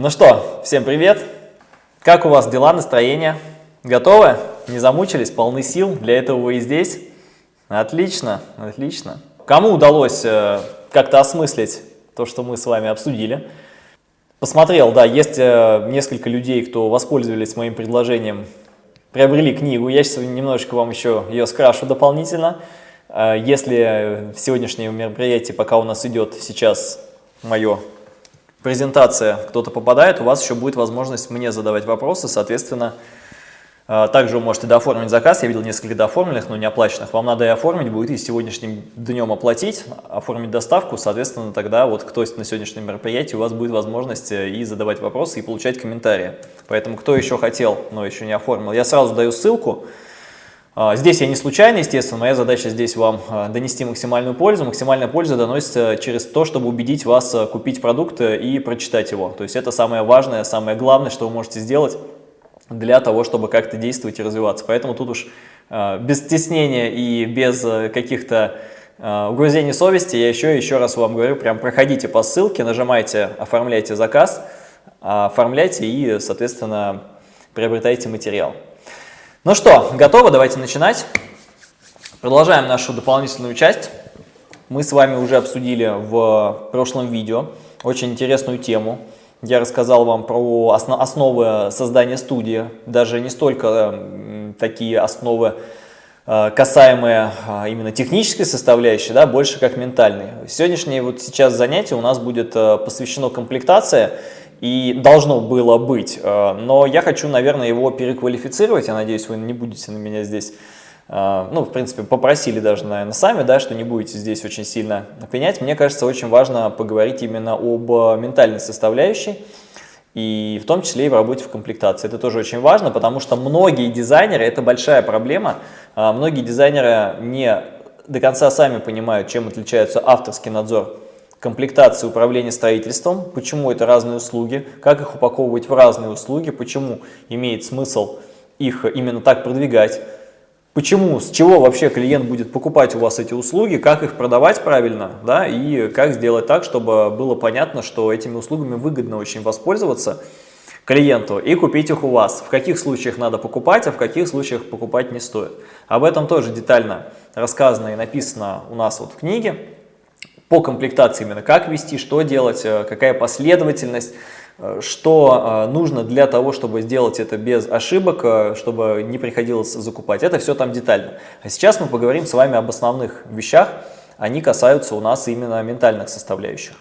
Ну что, всем привет! Как у вас дела, настроение? Готовы? Не замучились? Полны сил? Для этого вы и здесь? Отлично, отлично. Кому удалось э, как-то осмыслить то, что мы с вами обсудили? Посмотрел, да, есть э, несколько людей, кто воспользовались моим предложением, приобрели книгу. Я сейчас немножечко вам еще ее скрашу дополнительно. Э, если в сегодняшнем мероприятии, пока у нас идет сейчас мое презентация, кто-то попадает, у вас еще будет возможность мне задавать вопросы, соответственно, а, также вы можете дооформить заказ, я видел несколько дооформленных, но не оплаченных. Вам надо и оформить будет, и сегодняшним днем оплатить, оформить доставку, соответственно, тогда вот кто на сегодняшнем мероприятии, у вас будет возможность э, и задавать вопросы, и получать комментарии. Поэтому кто еще хотел, но еще не оформил, я сразу даю ссылку. А, здесь я не случайно, естественно, моя задача здесь вам а, донести максимальную пользу. Максимальная польза доносится через то, чтобы убедить вас купить продукт э, и прочитать его. То есть это самое важное, самое главное, что вы можете сделать для того, чтобы как-то действовать и развиваться. Поэтому тут уж без стеснения и без э, каких-то угрызений совести я еще еще раз вам говорю, прям проходите по ссылке, нажимайте «Оформляйте заказ», оформляйте и, соответственно, приобретайте материал. Ну что, готово? Давайте начинать. Продолжаем нашу дополнительную часть. Мы с вами уже обсудили в прошлом видео очень интересную тему – я рассказал вам про основы создания студии, даже не столько такие основы, э, касаемые а, именно технической составляющей, да, больше как ментальной. Сегодняшнее вот сейчас занятие у нас будет э, посвящено комплектации, и должно было быть, э, но я хочу, наверное, его переквалифицировать, я надеюсь, вы не будете на меня здесь а, ну, в принципе, попросили даже, наверное, сами, да, что не будете здесь очень сильно пенять. Мне кажется, очень важно поговорить именно об ментальной составляющей, и в том числе и в работе в комплектации. Это тоже очень важно, потому что многие дизайнеры, это большая проблема, многие дизайнеры не до конца сами понимают, чем отличается авторский надзор комплектации управления строительством, почему это разные услуги, как их упаковывать в разные услуги, почему имеет смысл их именно так продвигать, Почему, с чего вообще клиент будет покупать у вас эти услуги, как их продавать правильно, да, и как сделать так, чтобы было понятно, что этими услугами выгодно очень воспользоваться клиенту и купить их у вас. В каких случаях надо покупать, а в каких случаях покупать не стоит. Об этом тоже детально рассказано и написано у нас вот в книге. По комплектации именно как вести, что делать, э, какая последовательность, Э, что э, нужно для того, чтобы сделать это без ошибок, чтобы не приходилось закупать. Это все там детально. А сейчас мы поговорим с вами об основных вещах. Они касаются у нас именно ментальных составляющих.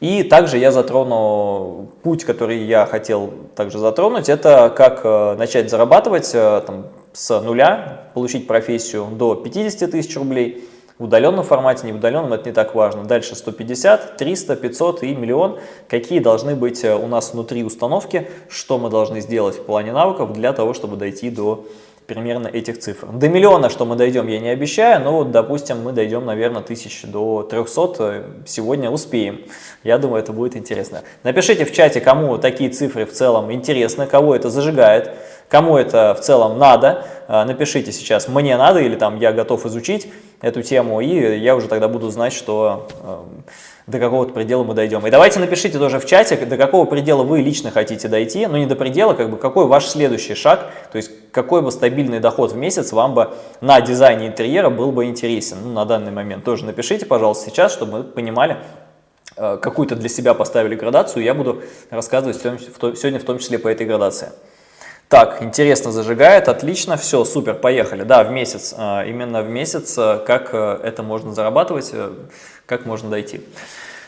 И также я затрону путь, который я хотел также затронуть, это как начать зарабатывать там, с нуля, получить профессию до 50 тысяч рублей, в удаленном формате, не в удаленном, это не так важно. Дальше 150, 300, 500 и миллион. Какие должны быть э, у нас внутри установки, что мы должны сделать в плане навыков для того, чтобы дойти до примерно этих цифр. До миллиона, что мы дойдем, я не обещаю, но вот, допустим, мы дойдем, наверное, тысяч до 300, э, сегодня успеем. Я думаю, это будет интересно. Напишите в чате, кому такие цифры в целом интересны, кого это зажигает, кому это в целом надо. Э, напишите сейчас «мне надо» или там «я готов изучить» эту тему, и я уже тогда буду знать, что э, до какого-то предела мы дойдем. И давайте напишите тоже в чате, до какого предела вы лично хотите дойти, ну не до предела, как бы какой ваш следующий шаг, то есть какой бы стабильный доход в месяц вам бы на дизайне интерьера был бы интересен ну, на данный момент. Тоже напишите, пожалуйста, сейчас, чтобы мы понимали, э, какую-то для себя поставили градацию, я буду рассказывать сегодня в том числе по этой градации. Так, интересно зажигает, отлично, все, супер, поехали. Да, в месяц, а, именно в месяц, а, как э, это можно зарабатывать, э, как можно дойти.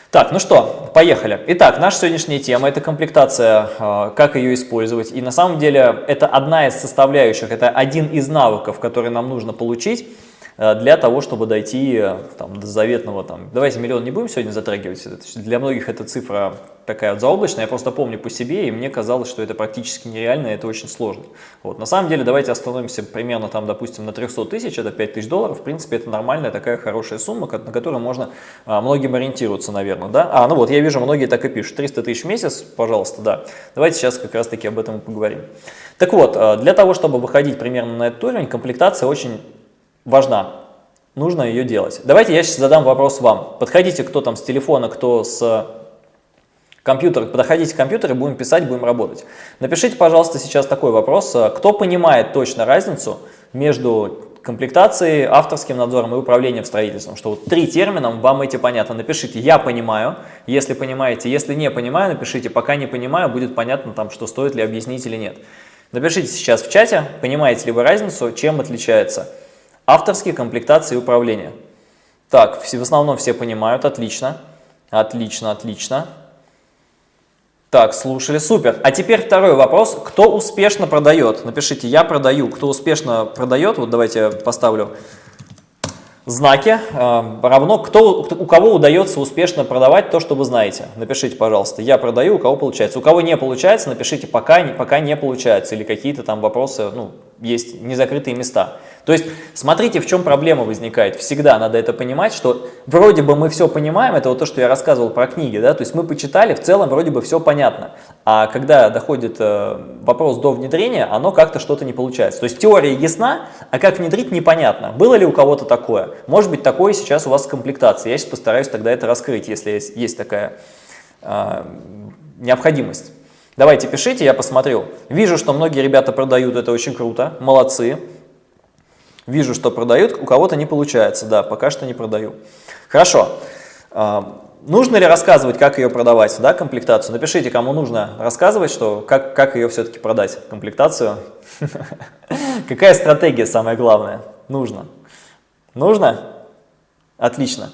Так, ну что, поехали. Итак, наша сегодняшняя тема – это комплектация, а, как ее использовать. И на самом деле это одна из составляющих, это один из навыков, который нам нужно получить для того, чтобы дойти э, там, до заветного, там, давайте миллион не будем сегодня затрагивать, для многих эта цифра такая вот заоблачная, я просто помню по себе, и мне казалось, что это практически нереально, и это очень сложно. Вот. На самом деле, давайте остановимся примерно, там, допустим, на 300 тысяч, это 5 тысяч долларов, в принципе, это нормальная такая хорошая сумма, на которую можно а, многим ориентироваться, наверное, да? А, ну вот, я вижу, многие так и пишут, 300 тысяч в месяц, пожалуйста, да. Давайте сейчас как раз-таки об этом поговорим. Так вот, для того, чтобы выходить примерно на этот уровень, комплектация очень важна. Нужно ее делать. Давайте я сейчас задам вопрос вам. Подходите, кто там с телефона, кто с Компьютер, подходите к компьютеру, будем писать, будем работать. Напишите, пожалуйста, сейчас такой вопрос. Кто понимает точно разницу между комплектацией, авторским надзором и управлением строительством? Что вот три термина, вам эти понятно. Напишите «я понимаю», если понимаете. Если не понимаю, напишите «пока не понимаю», будет понятно, там, что стоит ли объяснить или нет. Напишите сейчас в чате, понимаете ли вы разницу, чем отличается авторские комплектации и управление. Так, в основном все понимают, отлично, отлично, отлично. Так, слушали, супер. А теперь второй вопрос. Кто успешно продает? Напишите «я продаю». Кто успешно продает, вот давайте поставлю знаки, э, равно кто, у кого удается успешно продавать то, что вы знаете. Напишите, пожалуйста, «я продаю», у кого получается. У кого не получается, напишите «пока, пока не получается» или какие-то там вопросы, ну, есть незакрытые места. То есть смотрите, в чем проблема возникает. Всегда надо это понимать, что вроде бы мы все понимаем, это вот то, что я рассказывал про книги, да, то есть мы почитали, в целом вроде бы все понятно. А когда доходит э, вопрос до внедрения, оно как-то что-то не получается. То есть теория ясна, а как внедрить непонятно. Было ли у кого-то такое? Может быть такое сейчас у вас в комплектации. Я сейчас постараюсь тогда это раскрыть, если есть, есть такая э, необходимость. Давайте пишите, я посмотрю. Вижу, что многие ребята продают, это очень круто, молодцы. Вижу, что продают, у кого-то не получается. Да, пока что не продаю. Хорошо. А, нужно ли рассказывать, как ее продавать, да, комплектацию? Напишите, кому нужно рассказывать, что, как, как ее все-таки продать, комплектацию. Какая стратегия самая главная? Нужно. Нужно? Отлично.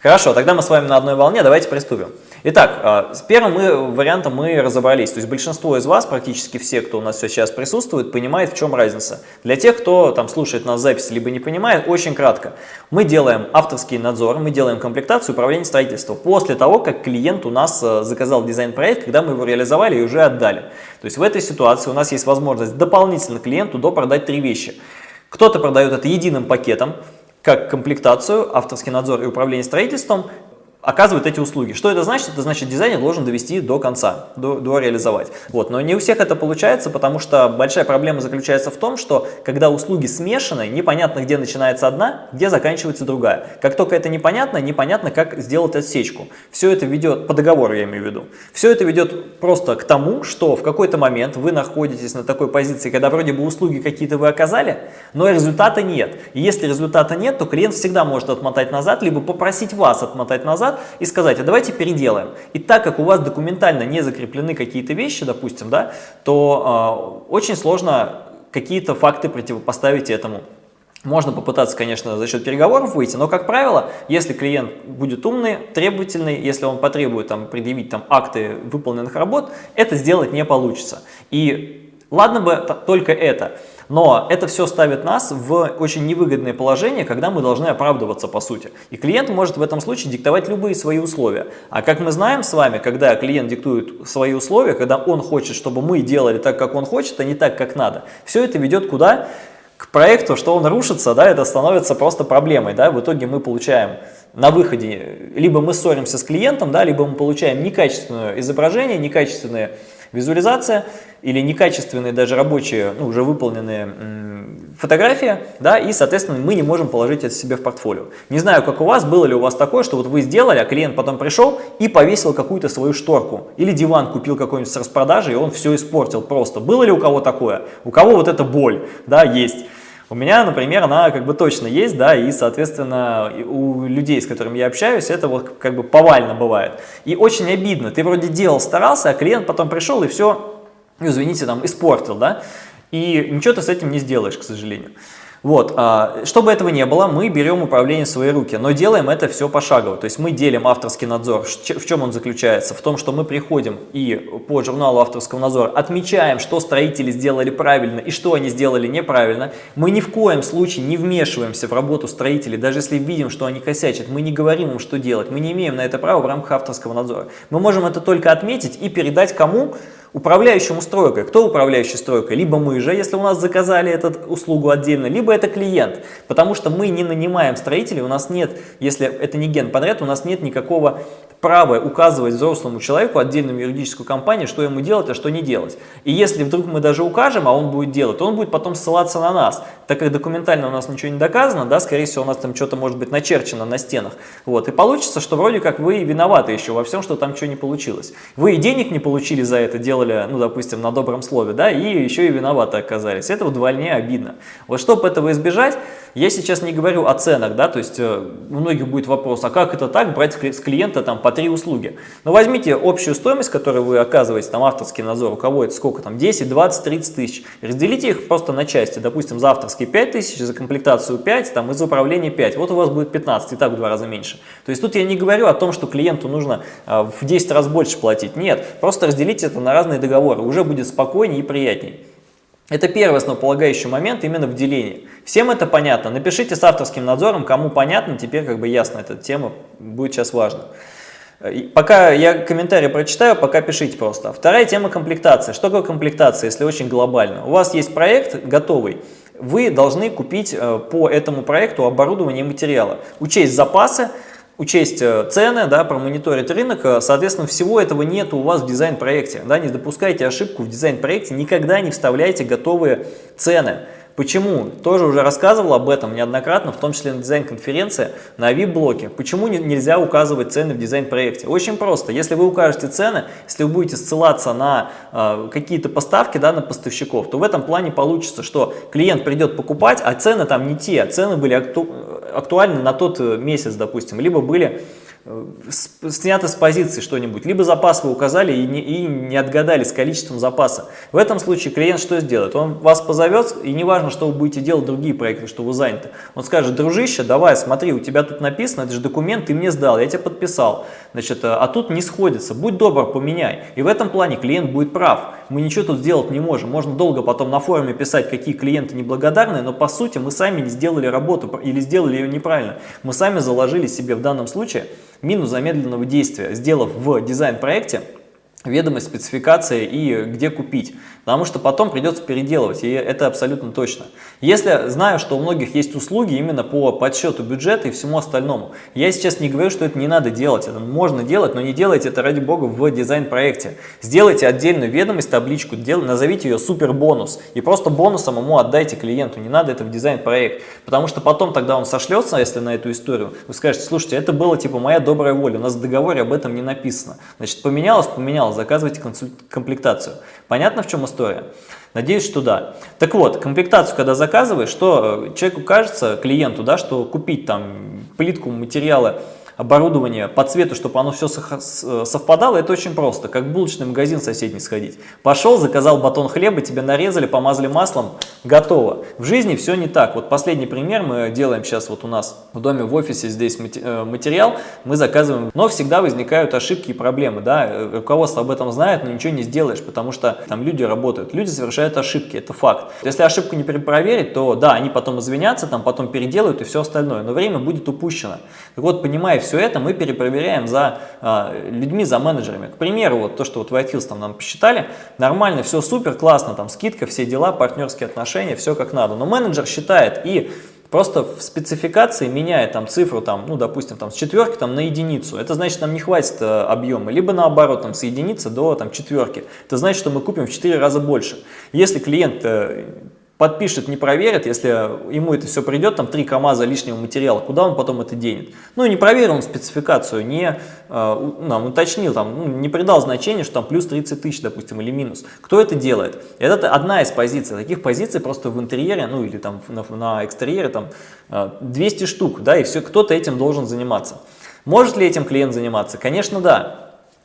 Хорошо, тогда мы с вами на одной волне, давайте приступим. Итак, а, с первым мы, вариантом мы разобрались. То есть большинство из вас, практически все, кто у нас сейчас присутствует, понимает, в чем разница. Для тех, кто там слушает нас запись, либо не понимает, очень кратко. Мы делаем авторский надзор, мы делаем комплектацию управления строительством после того, как клиент у нас э, заказал дизайн-проект, когда мы его реализовали и уже отдали. То есть в этой ситуации у нас есть возможность дополнительно клиенту допродать три вещи. Кто-то продает это единым пакетом, как комплектацию, авторский надзор и управление строительством, оказывает эти услуги. Что это значит? Это значит, дизайнер должен довести до конца, до, до реализовать. Вот. Но не у всех это получается, потому что большая проблема заключается в том, что когда услуги смешаны, непонятно, где начинается одна, где заканчивается другая. Как только это непонятно, непонятно, как сделать отсечку. Все это ведет, по договору я имею в виду, все это ведет просто к тому, что в какой-то момент вы находитесь на такой позиции, когда вроде бы услуги какие-то вы оказали, но результата нет. И если результата нет, то клиент всегда может отмотать назад, либо попросить вас отмотать назад, назад и сказать, а давайте переделаем. И так как у вас документально не закреплены какие-то вещи, допустим, да, то э, очень сложно какие-то факты противопоставить этому. Можно попытаться, конечно, за счет переговоров выйти, но, как правило, если клиент будет умный, требовательный, если он потребует там, предъявить там, акты выполненных работ, это сделать не получится. И ладно бы только это. Но это все ставит нас в очень невыгодное положение, когда мы должны оправдываться по сути. И клиент может в этом случае диктовать любые свои условия. А как мы знаем с вами, когда клиент диктует свои условия, когда он хочет, чтобы мы делали так, как он хочет, а не так, как надо, все это ведет куда? К проекту, что он рушится, да, это становится просто проблемой. Да? В итоге мы получаем на выходе, либо мы ссоримся с клиентом, да, либо мы получаем некачественное изображение, некачественное визуализация или некачественные даже рабочие, ну, уже выполненные фотографии, да, и, соответственно, мы не можем положить это себе в портфолио. Не знаю, как у вас, было ли у вас такое, что вот вы сделали, а клиент потом пришел и повесил какую-то свою шторку, или диван купил какой-нибудь с распродажи, и он все испортил просто. Было ли у кого такое? У кого вот эта боль, да, есть? У меня, например, она как бы точно есть, да, и, соответственно, у людей, с которыми я общаюсь, это вот как бы повально бывает. И очень обидно, ты вроде делал, старался, а клиент потом пришел и все, ну, извините, там, испортил, да, и ничего ты с этим не сделаешь, к сожалению. Вот, а, чтобы этого не было, мы берем управление в свои руки, но делаем это все пошагово. То есть мы делим авторский надзор. В чем он заключается? В том, что мы приходим и по журналу авторского надзора отмечаем, что строители сделали правильно и что они сделали неправильно. Мы ни в коем случае не вмешиваемся в работу строителей, даже если видим, что они косячат. Мы не говорим им, что делать. Мы не имеем на это права в рамках авторского надзора. Мы можем это только отметить и передать кому? Управляющему стройкой. Кто управляющий стройкой? Либо мы же, если у нас заказали эту услугу отдельно, либо это клиент. Потому что мы не нанимаем строителей, у нас нет, если это не генподряд, у нас нет никакого право указывать взрослому человеку, отдельному юридическую компанию, что ему делать, а что не делать. И если вдруг мы даже укажем, а он будет делать, то он будет потом ссылаться на нас. Так как документально у нас ничего не доказано, да, скорее всего, у нас там что-то может быть начерчено на стенах. Вот, и получится, что вроде как вы виноваты еще во всем, что там что не получилось. Вы и денег не получили за это, делали, ну, допустим, на добром слове, да, и еще и виноваты оказались. Это вдвойне обидно. Вот чтобы этого избежать, я сейчас не говорю о ценах, да, то есть э, у многих будет вопрос, а как это так, брать с клиента там по три услуги? Но возьмите общую стоимость, которую вы оказываете, там авторский надзор, у кого это сколько там, 10, 20, 30 тысяч, разделите их просто на части, допустим, за авторский 5 тысяч, за комплектацию 5, там, и за управление 5, вот у вас будет 15, и так в два раза меньше. То есть тут я не говорю о том, что клиенту нужно э, в 10 раз больше платить, нет, просто разделите это на разные договоры, уже будет спокойнее и приятнее. Это первый основополагающий момент именно в делении. Всем это понятно. Напишите с авторским надзором, кому понятно, теперь как бы ясно эта тема, будет сейчас важно. Пока я комментарий прочитаю, пока пишите просто. Вторая тема комплектация. Что такое комплектация, если очень глобально? У вас есть проект готовый, вы должны купить э, по этому проекту оборудование и материалы, учесть запасы, учесть э, цены, да, промониторить рынок, э, соответственно, всего этого нет у вас в дизайн-проекте. Да, не допускайте ошибку в дизайн-проекте, никогда не вставляйте готовые цены. Почему? Тоже уже рассказывал об этом неоднократно, в том числе на дизайн-конференции, на VIP-блоке. Почему нельзя указывать цены в дизайн-проекте? Очень просто. Если вы укажете цены, если вы будете ссылаться на э, какие-то поставки, да, на поставщиков, то в этом плане получится, что клиент придет покупать, а цены там не те, цены были акту актуальны на тот э, месяц, допустим, либо были снято с позиции что-нибудь, либо запас вы указали и не, и не отгадали с количеством запаса. В этом случае клиент что сделает? Он вас позовет, и неважно, что вы будете делать другие проекты, что вы заняты. Он скажет, дружище, давай, смотри, у тебя тут написано, это же документ, ты мне сдал, я тебе подписал. Значит, а тут не сходится, будь добр, поменяй. И в этом плане клиент будет прав. Мы ничего тут сделать не можем. Можно долго потом на форуме писать, какие клиенты неблагодарные, но по сути мы сами не сделали работу или сделали ее неправильно. Мы сами заложили себе в данном случае минус замедленного действия, сделав в дизайн-проекте ведомость, спецификации и где купить. Потому что потом придется переделывать, и это абсолютно точно. Если знаю, что у многих есть услуги именно по подсчету бюджета и всему остальному, я сейчас не говорю, что это не надо делать, это можно делать, но не делайте это ради бога в дизайн-проекте. Сделайте отдельную ведомость, табличку, назовите ее супер бонус и просто бонусом ему отдайте клиенту, не надо это в дизайн-проект, потому что потом тогда он сошлется, если на эту историю, вы скажете, слушайте, это было типа моя добрая воля, у нас в договоре об этом не написано. Значит, поменялось, поменялось, заказывайте комплектацию. Понятно, в чем история? Надеюсь, что да. Так вот, комплектацию, когда заказываешь, что э, человеку кажется, клиенту, да, что купить там плитку материала оборудование по цвету, чтобы оно все э, совпадало, это очень просто, как в булочный магазин соседний сходить. Пошел, заказал батон хлеба, тебе нарезали, помазали маслом, готово. В жизни все не так. Вот последний пример мы делаем сейчас вот у нас в доме, в офисе, здесь э, материал, мы заказываем, но всегда возникают ошибки и проблемы, да, э, руководство об этом знает, но ничего не сделаешь, потому что там люди работают, люди совершают ошибки, это факт. Если ошибку не перепроверить, то да, они потом извинятся, там потом переделают и все остальное, но время будет упущено. Так вот, понимая все это, мы перепроверяем за э, людьми, за менеджерами. К примеру, вот то, что вот White Hills там нам посчитали, нормально, все супер, классно, там скидка, все дела, партнерские отношения, все как надо. Но менеджер считает и просто в спецификации меняет там цифру, там, ну, допустим, там, с четверки там, на единицу. Это значит, нам не хватит э, объема. Либо наоборот, там, с единицы до там, четверки. Это значит, что мы купим в 4 раза больше. Если клиент э, подпишет, не проверит, если ему это все придет, там 3 КАМАЗа лишнего материала, куда он потом это денет? Ну, не проверил он спецификацию, не э, нам уточнил, там, ну, не придал значения, что там плюс 30 тысяч, допустим, или минус. Кто это делает? Это одна из позиций. Таких позиций просто в интерьере, ну, или там на, на экстерьере, там 200 штук, да, и все, кто-то этим должен заниматься. Может ли этим клиент заниматься? Конечно, да.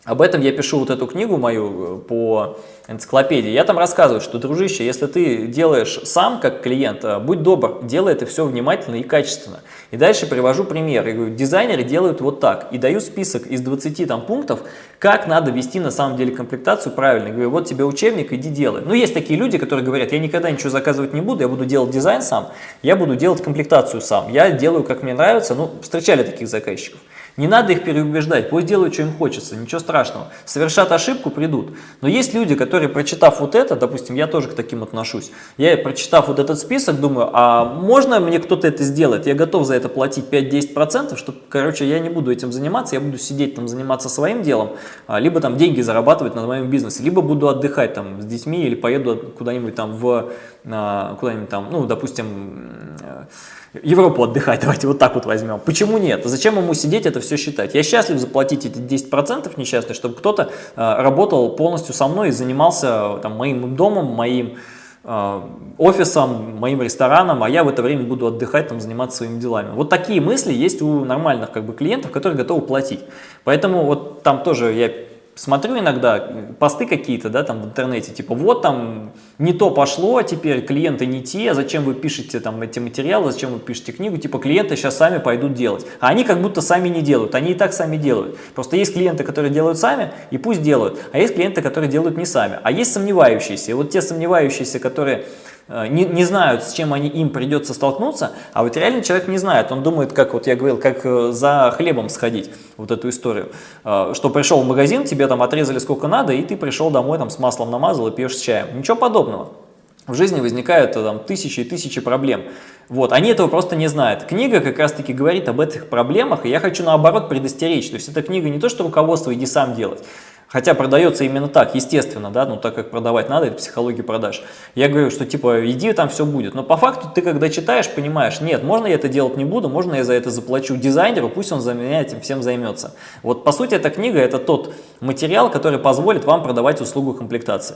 Об этом я пишу вот эту книгу мою э, по энциклопедии. Я там рассказываю, что, дружище, если ты делаешь сам как клиент, э, будь добр, делай это все внимательно и качественно. И дальше привожу пример. Я говорю, дизайнеры делают вот так. И даю список из 20 там, пунктов, как надо вести на самом деле комплектацию правильно. Я говорю, вот тебе учебник, иди делай. Ну, есть такие люди, которые говорят, я никогда ничего заказывать не буду, я буду делать дизайн сам, я буду делать комплектацию сам. Я делаю, как мне нравится. Ну, встречали таких заказчиков. Не надо их переубеждать, пусть делают, что им хочется, ничего страшного. Совершат ошибку, придут. Но есть люди, которые, прочитав вот это, допустим, я тоже к таким отношусь, я, прочитав вот этот список, думаю, а можно мне кто-то это сделать? Я готов за это платить 5-10%, что, короче, я не буду этим заниматься, я буду сидеть там, заниматься своим делом, а, либо там деньги зарабатывать на моем бизнесе, либо буду отдыхать там с детьми или поеду куда-нибудь там в, а, куда-нибудь там, ну, допустим, Европу отдыхать, давайте вот так вот возьмем. Почему нет? Зачем ему сидеть это все считать? Я счастлив заплатить эти 10% несчастный, чтобы кто-то э, работал полностью со мной и занимался там, моим домом, моим э, офисом, моим рестораном, а я в это время буду отдыхать, там, заниматься своими делами. Вот такие мысли есть у нормальных как бы, клиентов, которые готовы платить. Поэтому вот там тоже я смотрю иногда посты какие-то, да, там в интернете, типа вот там не то пошло, а теперь клиенты не те, зачем вы пишете там эти материалы, зачем вы пишете книгу, типа клиенты сейчас сами пойдут делать. А они как будто сами не делают, они и так сами делают. Просто есть клиенты, которые делают сами, и пусть делают, а есть клиенты, которые делают не сами. А есть сомневающиеся, и вот те сомневающиеся, которые Э, не, не знают, с чем они, им придется столкнуться, а вот реально человек не знает, он думает, как вот я говорил, как э, за хлебом сходить, вот эту историю, э, что пришел в магазин, тебе там отрезали сколько надо, и ты пришел домой там с маслом намазал и пьешь с чаем. Ничего подобного. В жизни возникают там тысячи и тысячи проблем. Вот, они этого просто не знают. Книга как раз-таки говорит об этих проблемах, и я хочу наоборот предостеречь. То есть эта книга не то, что руководство «иди сам делать», Хотя продается именно так, естественно, да, ну так как продавать надо, это психология продаж. Я говорю, что типа иди, там все будет. Но по факту ты когда читаешь, понимаешь, нет, можно я это делать не буду, можно я за это заплачу дизайнеру, пусть он за меня этим всем займется. Вот по сути эта книга это тот материал, который позволит вам продавать услугу комплектации.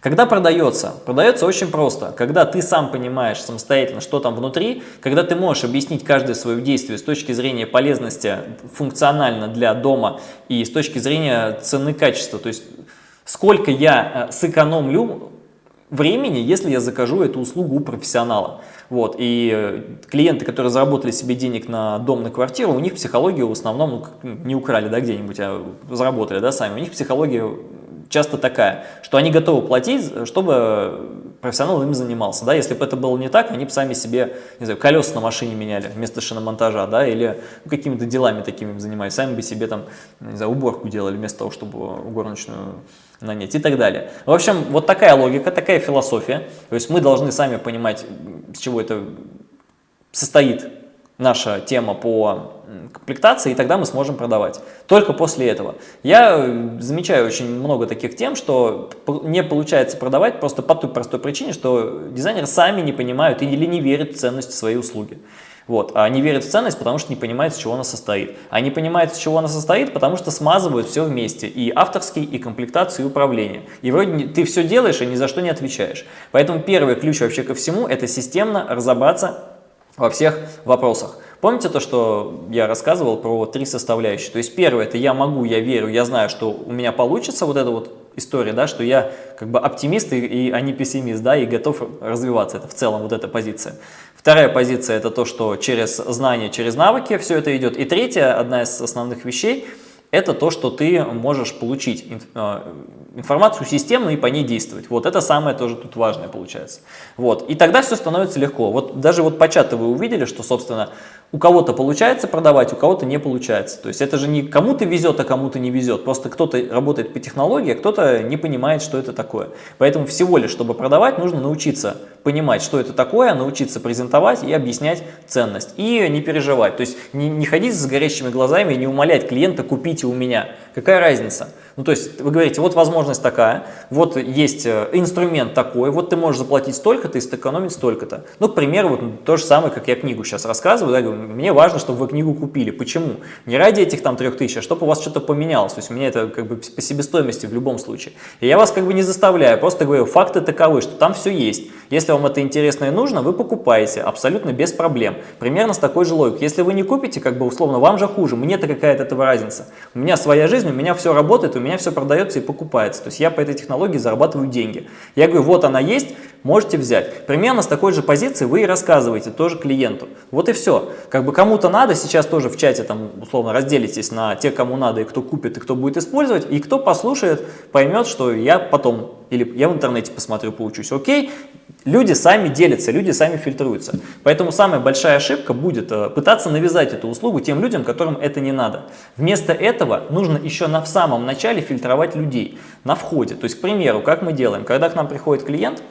Когда продается? Продается очень просто. Когда ты сам понимаешь самостоятельно, что там внутри, когда ты можешь объяснить каждое свое действие с точки зрения полезности функционально для дома и с точки зрения цены качества, то есть сколько я э, сэкономлю времени, если я закажу эту услугу у профессионала. Вот, и э, клиенты, которые заработали себе денег на дом, на квартиру, у них психологию в основном ну, не украли да, где-нибудь, а заработали да, сами. У них психология часто такая, что они готовы платить, чтобы профессионал им занимался. Да? Если бы это было не так, они бы сами себе не знаю, колеса на машине меняли вместо шиномонтажа, да? или ну, какими-то делами такими занимались, сами бы себе там, не знаю, уборку делали вместо того, чтобы горничную нанять и так далее. В общем, вот такая логика, такая философия. То есть мы должны сами понимать, с чего это состоит наша тема по комплектации, и тогда мы сможем продавать. Только после этого. Я э, замечаю очень много таких тем, что не получается продавать просто по той простой причине, что дизайнеры сами не понимают или не верят в ценность своей услуги. Вот. А они верят в ценность, потому что не понимают, с чего она состоит. А не понимают, с чего она состоит, потому что смазывают все вместе. И авторский, и комплектацию, и управление. И вроде ты все делаешь, и ни за что не отвечаешь. Поэтому первый ключ вообще ко всему – это системно разобраться во всех вопросах. Помните то, что я рассказывал про три составляющие? То есть первое, это я могу, я верю, я знаю, что у меня получится вот эта вот история, да, что я как бы оптимист, и, и а не пессимист, да, и готов развиваться. Это в целом вот эта позиция. Вторая позиция – это то, что через знания, через навыки все это идет. И третья, одна из основных вещей – это то, что ты можешь получить э, информацию системно и по ней действовать. Вот это самое тоже тут важное получается. Вот. И тогда все становится легко. Вот даже вот по чату вы увидели, что, собственно, у кого-то получается продавать, у кого-то не получается. То есть это же не кому-то везет, а кому-то не везет. Просто кто-то работает по технологии, а кто-то не понимает, что это такое. Поэтому всего лишь, чтобы продавать, нужно научиться понимать, что это такое, научиться презентовать и объяснять ценность. И не переживать. То есть не, не ходить с горящими глазами и не умолять клиента «купите у меня». Какая разница? Ну, то есть вы говорите, вот возможность такая, вот есть э, инструмент такой, вот ты можешь заплатить столько-то и сэкономить столько-то. Ну, к примеру, вот то же самое, как я книгу сейчас рассказываю, да, говорю, мне важно, чтобы вы книгу купили. Почему? Не ради этих там трех тысяч, а чтобы у вас что-то поменялось. То есть у меня это как бы по себестоимости в любом случае. И я вас как бы не заставляю, просто говорю, факты таковы, что там все есть. Если вам это интересно и нужно, вы покупаете абсолютно без проблем. Примерно с такой же логикой. Если вы не купите, как бы условно, вам же хуже, мне-то какая от этого разница. У меня своя жизнь, у меня все работает, у меня все продается и покупается. То есть я по этой технологии зарабатываю деньги. Я говорю, вот она есть, можете взять. Примерно с такой же позиции вы и рассказываете тоже клиенту. Вот и все. Как бы кому-то надо, сейчас тоже в чате там условно разделитесь на тех, кому надо и кто купит, и кто будет использовать, и кто послушает, поймет, что я потом или я в интернете посмотрю, поучусь. Окей, люди сами делятся, люди сами фильтруются. Поэтому самая большая ошибка будет э, пытаться навязать эту услугу тем людям, которым это не надо. Вместо этого нужно еще на, в самом начале фильтровать людей на входе. То есть, к примеру, как мы делаем, когда к нам приходит клиент,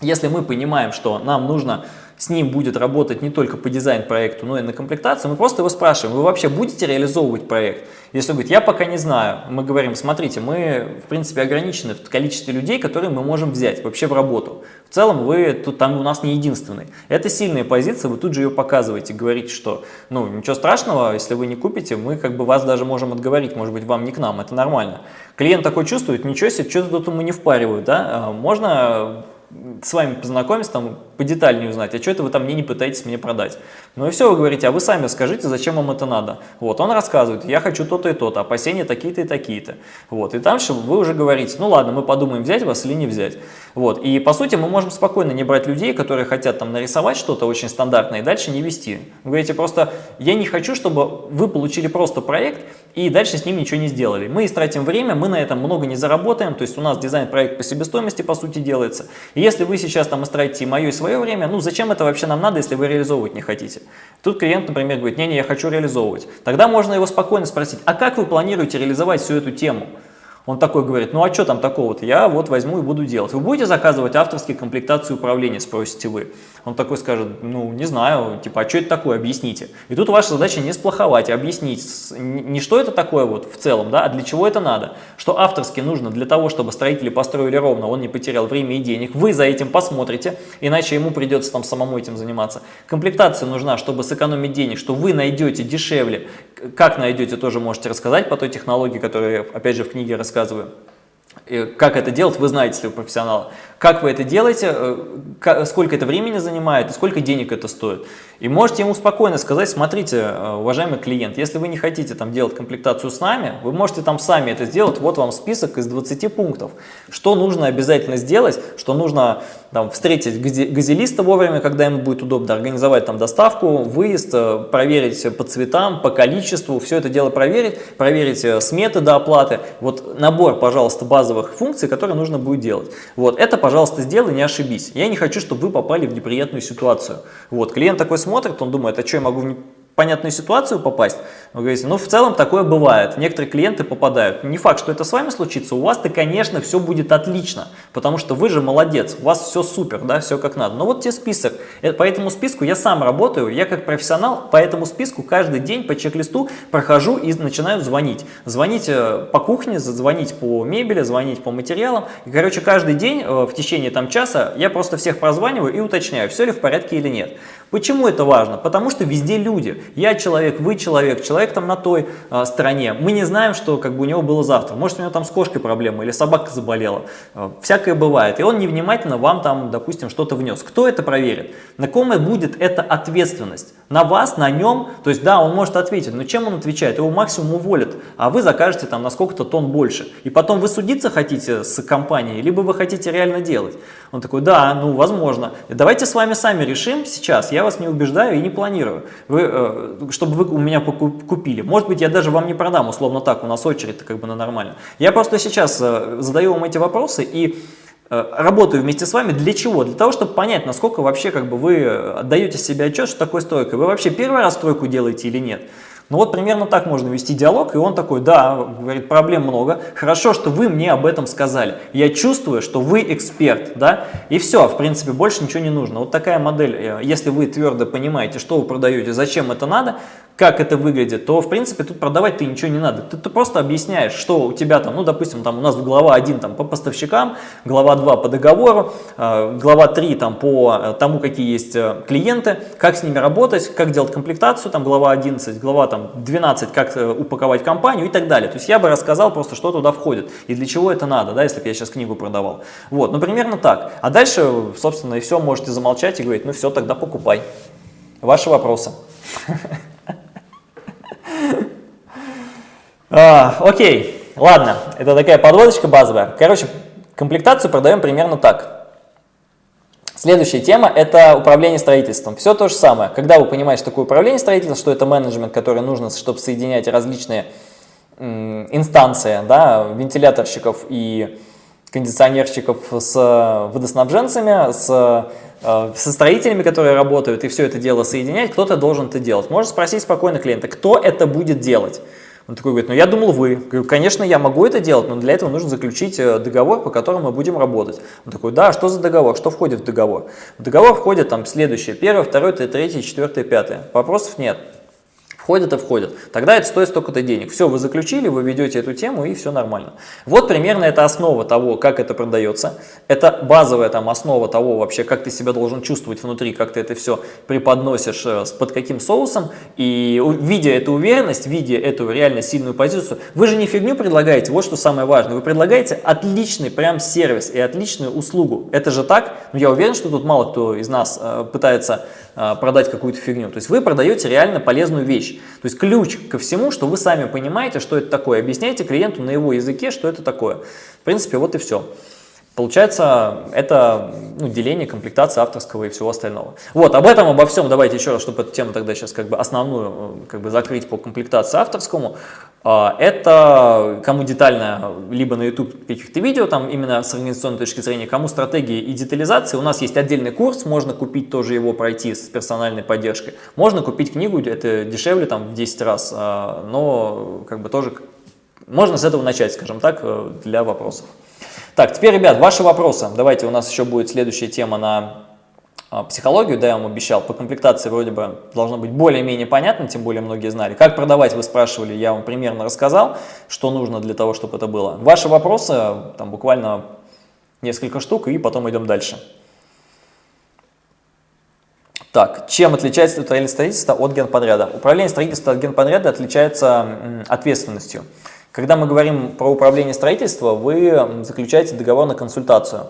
если мы понимаем, что нам нужно с ним будет работать не только по дизайн-проекту, но и на комплектацию, мы просто его спрашиваем, вы вообще будете реализовывать проект? Если он говорит, я пока не знаю, мы говорим, смотрите, мы в принципе ограничены в количестве людей, которые мы можем взять вообще в работу. В целом вы тут там у нас не единственный. Это сильная позиция, вы тут же ее показываете, говорите, что ну ничего страшного, если вы не купите, мы как бы вас даже можем отговорить, может быть вам не к нам, это нормально. Клиент такой чувствует, ничего себе, что-то тут ему не впаривают, да, а можно с вами познакомиться, там, подетальнее узнать, а что это вы там мне не пытаетесь мне продать. Ну и все, вы говорите, а вы сами скажите, зачем вам это надо. Вот, он рассказывает, я хочу то-то и то-то, опасения такие-то и такие-то. Вот, и дальше вы уже говорите, ну ладно, мы подумаем, взять вас или не взять. Вот, и по сути мы можем спокойно не брать людей, которые хотят там нарисовать что-то очень стандартное и дальше не вести. Вы говорите просто, я не хочу, чтобы вы получили просто проект и дальше с ним ничего не сделали. Мы истратим время, мы на этом много не заработаем, то есть у нас дизайн-проект по себестоимости по сути делается. И если вы сейчас там истратите мое и свое время, ну зачем это вообще нам надо, если вы реализовывать не хотите? Тут клиент, например, говорит, не-не, я хочу реализовывать. Тогда можно его спокойно спросить, а как вы планируете реализовать всю эту тему? Он такой говорит, ну а что там такого-то, я вот возьму и буду делать. Вы будете заказывать авторские комплектации управления, спросите вы. Он такой скажет, ну не знаю, типа, а что это такое, объясните. И тут ваша задача не сплоховать, а объяснить, не что это такое вот в целом, да, а для чего это надо. Что авторски нужно для того, чтобы строители построили ровно, он не потерял время и денег. Вы за этим посмотрите, иначе ему придется там самому этим заниматься. Комплектация нужна, чтобы сэкономить денег, что вы найдете дешевле. Как найдете, тоже можете рассказать по той технологии, которую, опять же, в книге рассказываю рассказываю. Как это делать, вы знаете, если вы профессионал. Как вы это делаете, э, сколько это времени занимает и сколько денег это стоит. И можете ему спокойно сказать, смотрите, э, уважаемый клиент, если вы не хотите там делать комплектацию с нами, вы можете там сами это сделать, вот вам список из 20 пунктов. Что нужно обязательно сделать, что нужно там, встретить газелиста вовремя, когда ему будет удобно, организовать там доставку, выезд, э, проверить по цветам, по количеству, все это дело проверить, проверить сметы до оплаты. Вот набор, пожалуйста, базовых функций, которые нужно будет делать. Вот это, пожалуйста, сделай, не ошибись. Я не хочу, чтобы вы попали в неприятную ситуацию. Вот, клиент такой смотрит, он думает, а что я могу понятную ситуацию попасть? Вы говорите, ну в целом такое бывает, некоторые клиенты попадают. Не факт, что это с вами случится, у вас-то, конечно, все будет отлично, потому что вы же молодец, у вас все супер, да, все как надо. Но вот тебе список, э, по этому списку я сам работаю, я как профессионал по этому списку каждый день по чек-листу прохожу и начинаю звонить. Звонить э, по кухне, звонить по мебели, звонить по материалам. И, короче, каждый день э, в течение там часа я просто всех прозваниваю и уточняю, все ли в порядке или нет. Почему это важно? Потому что везде люди. Я человек, вы человек, человек там на той э, стороне. Мы не знаем, что как бы у него было завтра. Может, у него там с кошкой проблема или собака заболела. Э, всякое бывает. И он невнимательно вам там, допустим, что-то внес. Кто это проверит? На ком будет эта ответственность? На вас, на нем? То есть, да, он может ответить, но чем он отвечает? Его максимум уволят, а вы закажете там на сколько-то тонн больше. И потом вы судиться хотите с компанией, либо вы хотите реально делать. Он такой, да, ну, возможно. Давайте с вами сами решим сейчас. Я вас не убеждаю и не планирую, вы, э, чтобы вы у меня купили. Может быть, я даже вам не продам, условно так, у нас очередь как бы на нормально. Я просто сейчас э, задаю вам эти вопросы и работаю вместе с вами для чего? Для того, чтобы понять, насколько вообще как бы вы отдаете себе отчет, что такое стройка. Вы вообще первый раз стройку делаете или нет? Ну вот примерно так можно вести диалог, и он такой, да, говорит, проблем много, хорошо, что вы мне об этом сказали, я чувствую, что вы эксперт, да, и все, в принципе, больше ничего не нужно. Вот такая модель, э, если вы твердо понимаете, что вы продаете, зачем это надо, как это выглядит, то, в принципе, тут продавать ты ничего не надо. Ты, ты просто объясняешь, что у тебя там, ну, допустим, там у нас глава 1 там, по поставщикам, глава 2 по договору, э, глава 3 там, по э, тому, какие есть э, клиенты, как с ними работать, как делать комплектацию, там, глава 11, глава там, 12, как э, упаковать компанию и так далее. То есть я бы рассказал просто, что туда входит и для чего это надо, да, если бы я сейчас книгу продавал. Вот, ну, примерно так. А дальше, собственно, и все, можете замолчать и говорить, ну, все, тогда покупай. Ваши вопросы. А, окей, ладно, это такая подводочка базовая. Короче, комплектацию продаем примерно так. Следующая тема – это управление строительством. Все то же самое. Когда вы понимаете, что такое управление строительством, что это менеджмент, который нужно, чтобы соединять различные инстанции, да, вентиляторщиков и кондиционерщиков с водоснабженцами, с Э, со строителями, которые работают, и все это дело соединять, кто-то должен это делать. Можно спросить спокойно клиента, кто это будет делать? Он такой говорит, ну я думал вы. Говорю, конечно, я могу это делать, но для этого нужно заключить э, договор, по которому мы будем работать. Он такой, да, что за договор, что входит в договор? В договор входит там следующее, первое, второе, третье, четвертое, пятое. Вопросов нет. Входят и входят. Тогда это стоит столько-то денег. Все, вы заключили, вы ведете эту тему и все нормально. Вот примерно это основа того, как это продается. Это базовая там основа того вообще, как ты себя должен чувствовать внутри, как ты это все преподносишь, э, под каким соусом. И видя эту уверенность, видя эту реально сильную позицию, вы же не фигню предлагаете, вот что самое важное. Вы предлагаете отличный прям сервис и отличную услугу. Это же так? Ну, я уверен, что тут мало кто из нас э, пытается э, продать какую-то фигню. То есть вы продаете реально полезную вещь. То есть ключ ко всему, что вы сами понимаете, что это такое. Объясняйте клиенту на его языке, что это такое. В принципе, вот и все. Получается, это ну, деление, комплектация авторского и всего остального. Вот, об этом, обо всем давайте еще раз, чтобы эту тему тогда сейчас как бы основную э, как бы закрыть по комплектации авторскому. А, это кому детально, либо на YouTube каких-то видео, там именно с организационной точки зрения, кому стратегии и детализации. У нас есть отдельный курс, можно купить тоже его пройти с персональной поддержкой. Можно купить книгу, это дешевле там в 10 раз, а, но как бы тоже можно с этого начать, скажем так, э, для вопросов. Так, теперь, ребят, ваши вопросы. Давайте, у нас еще будет следующая тема на а, психологию, да, я вам обещал, по комплектации вроде бы должно быть более-менее понятно, тем более многие знали. Как продавать, вы спрашивали, я вам примерно рассказал, что нужно для того, чтобы это было. Ваши вопросы, там буквально несколько штук, и потом идем дальше. Так, чем отличается управление строительства от генподряда? Управление строительства от генподряда отличается ответственностью. Когда мы говорим про управление строительства, вы заключаете договор на консультацию.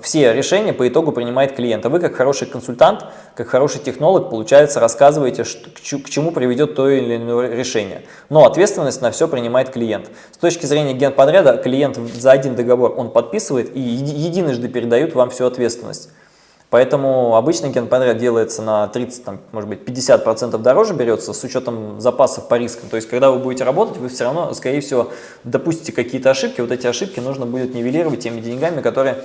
Все решения по итогу принимает клиент. А вы, как хороший консультант, как хороший технолог, получается, рассказываете, к чему приведет то или иное решение. Но ответственность на все принимает клиент. С точки зрения генподряда, клиент за один договор он подписывает и единожды передает вам всю ответственность. Поэтому обычный генподряд делается на 30, там, может быть, 50% дороже берется с учетом запасов по рискам. То есть, когда вы будете работать, вы все равно, скорее всего, допустите какие-то ошибки. Вот эти ошибки нужно будет нивелировать теми деньгами, которые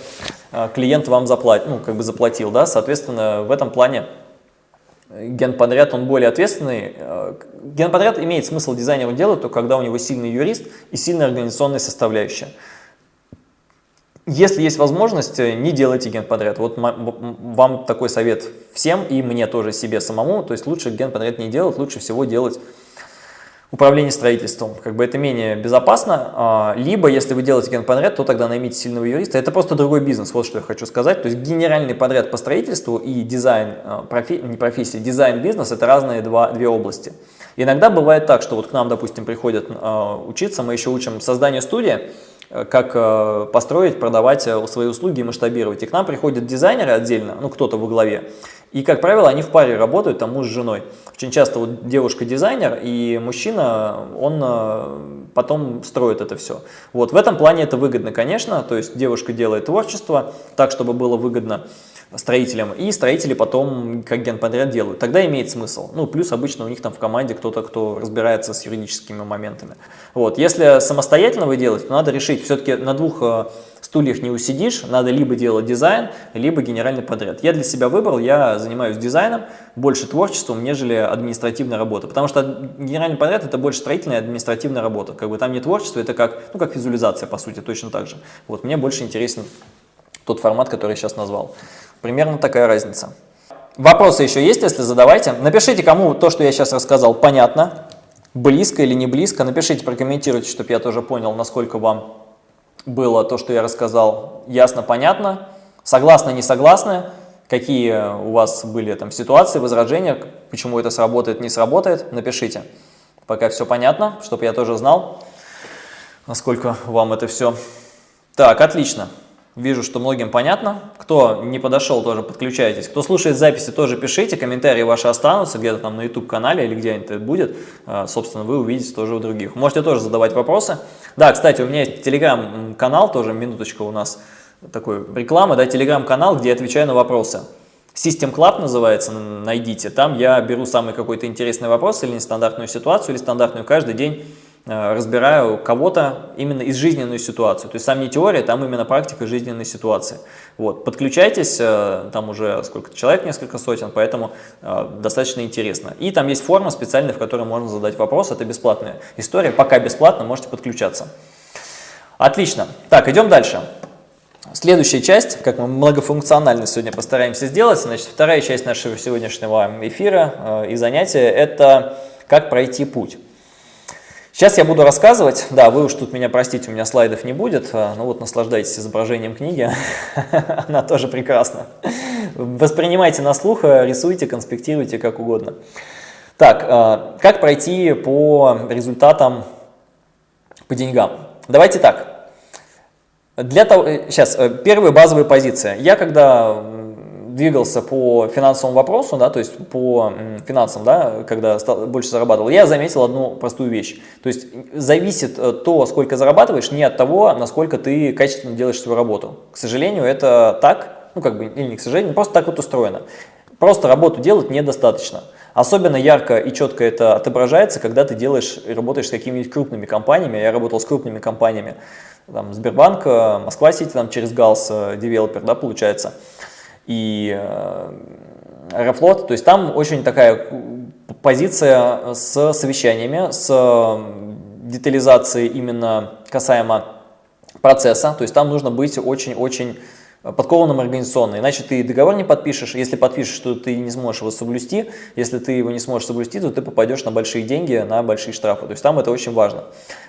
э, клиент вам заплатил, ну, как бы заплатил. Да? Соответственно, в этом плане генподряд, он более ответственный. Э, генподряд имеет смысл дизайнеру делать, только когда у него сильный юрист и сильная организационная составляющая. Если есть возможность, э, не делайте генподряд. Вот вам такой совет всем и мне тоже себе самому. То есть лучше генподряд не делать, лучше всего делать управление строительством. Как бы это менее безопасно. А, либо, если вы делаете генподряд, то тогда наймите сильного юриста. Это просто другой бизнес, вот что я хочу сказать. То есть генеральный подряд по строительству и дизайн, а, профи, не профессия, дизайн бизнес – это разные два, две области. Иногда бывает так, что вот к нам, допустим, приходят э, учиться, мы еще учим создание студии, как э, построить, продавать э, свои услуги и масштабировать. И к нам приходят дизайнеры отдельно, ну кто-то во главе, и, как правило, они в паре работают, там муж с женой. Очень часто вот девушка дизайнер, и мужчина, он потом строит это все. Вот в этом плане это выгодно, конечно, то есть девушка делает творчество так, чтобы было выгодно строителям, и строители потом как генподряд делают. Тогда имеет смысл. Ну, плюс обычно у них там в команде кто-то, кто разбирается с юридическими моментами. Вот. Если самостоятельно вы делаете, то надо решить, все-таки на двух э, стульях не усидишь, надо либо делать дизайн, либо генеральный подряд. Я для себя выбрал, я занимаюсь дизайном, больше творчеством, нежели административная работа. Потому что генеральный подряд это больше строительная административная работа. Как бы там не творчество, это как, ну, как визуализация, по сути, точно так же. Вот, мне больше интересен тот формат, который я сейчас назвал. Примерно такая разница. Вопросы еще есть, если задавайте. Напишите, кому то, что я сейчас рассказал, понятно, близко или не близко. Напишите, прокомментируйте, чтобы я тоже понял, насколько вам было то, что я рассказал, ясно, понятно. Согласны, не согласны, какие у вас были там ситуации, возражения, почему это сработает, не сработает, напишите. Пока все понятно, чтобы я тоже знал, насколько вам это все. Так, отлично. Вижу, что многим понятно. Кто не подошел, тоже подключайтесь. Кто слушает записи, тоже пишите. Комментарии ваши останутся где-то там на YouTube-канале или где-нибудь это будет. А, собственно, вы увидите тоже у других. Можете тоже задавать вопросы. Да, кстати, у меня есть телеграм-канал, тоже минуточка у нас такой реклама, да, телеграм-канал, где я отвечаю на вопросы. System Club называется, найдите. Там я беру самый какой-то интересный вопрос или нестандартную ситуацию, или стандартную каждый день разбираю кого-то именно из жизненной ситуации. То есть сам не теория, там именно практика жизненной ситуации. Вот, подключайтесь, э, там уже сколько человек, несколько сотен, поэтому э, достаточно интересно. И там есть форма специальная, в которой можно задать вопрос, это бесплатная история, пока бесплатно, можете подключаться. Отлично. Так, идем дальше. Следующая часть, как мы многофункционально сегодня постараемся сделать, значит, вторая часть нашего сегодняшнего эфира э, и занятия – это как пройти путь. Сейчас я буду рассказывать, да, вы уж тут меня простите, у меня слайдов не будет, э, ну вот наслаждайтесь изображением книги, она тоже прекрасна. Воспринимайте на слух, э, рисуйте, конспектируйте, как угодно. Так, э, как пройти по результатам, по деньгам? Давайте так, для того, сейчас, э, э, первая базовая позиция. Я когда двигался по финансовому вопросу, да, то есть по финансам, да, когда стал, больше зарабатывал, я заметил одну простую вещь. То есть зависит э, то, сколько зарабатываешь, не от того, насколько ты качественно делаешь свою работу. К сожалению, это так, ну как бы, или не к сожалению, просто так вот устроено. Просто работу делать недостаточно. Особенно ярко и четко это отображается, когда ты делаешь и работаешь с какими-нибудь крупными компаниями. Я работал с крупными компаниями там, Сбербанк, э, Москва-Сити, там через ГАЛС, э, девелопер, да, получается, и э, Аэрофлот, то есть там очень такая позиция с совещаниями, с детализацией именно касаемо процесса, то есть там нужно быть очень-очень подкованным организационно, иначе ты договор не подпишешь, если подпишешь, то ты не сможешь его соблюсти, если ты его не сможешь соблюсти, то ты попадешь на большие деньги, на большие штрафы, то есть там это очень важно.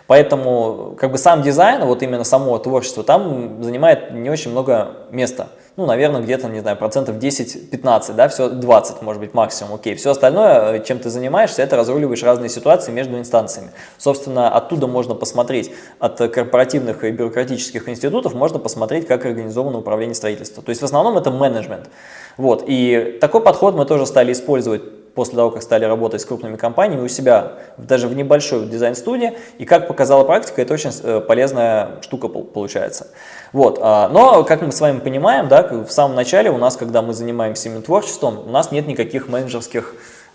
Поэтому как бы сам дизайн, вот именно само творчество, там занимает не очень много места. Ну, наверное, где-то, не знаю, процентов 10-15, да, все 20, может быть, максимум, окей. Все остальное, чем ты занимаешься, это разруливаешь разные ситуации между инстанциями. Собственно, оттуда можно посмотреть, от корпоративных и бюрократических институтов, можно посмотреть, как организовано управление строительством. То есть, в основном, это менеджмент. Вот, и такой подход мы тоже стали использовать после того, как стали работать с крупными компаниями у себя, даже в небольшой дизайн-студии, и как показала практика, это очень э, полезная штука получается. Вот. А, но, как мы с вами понимаем, да, в самом начале у нас, когда мы занимаемся именно творчеством, у нас нет никаких менеджерских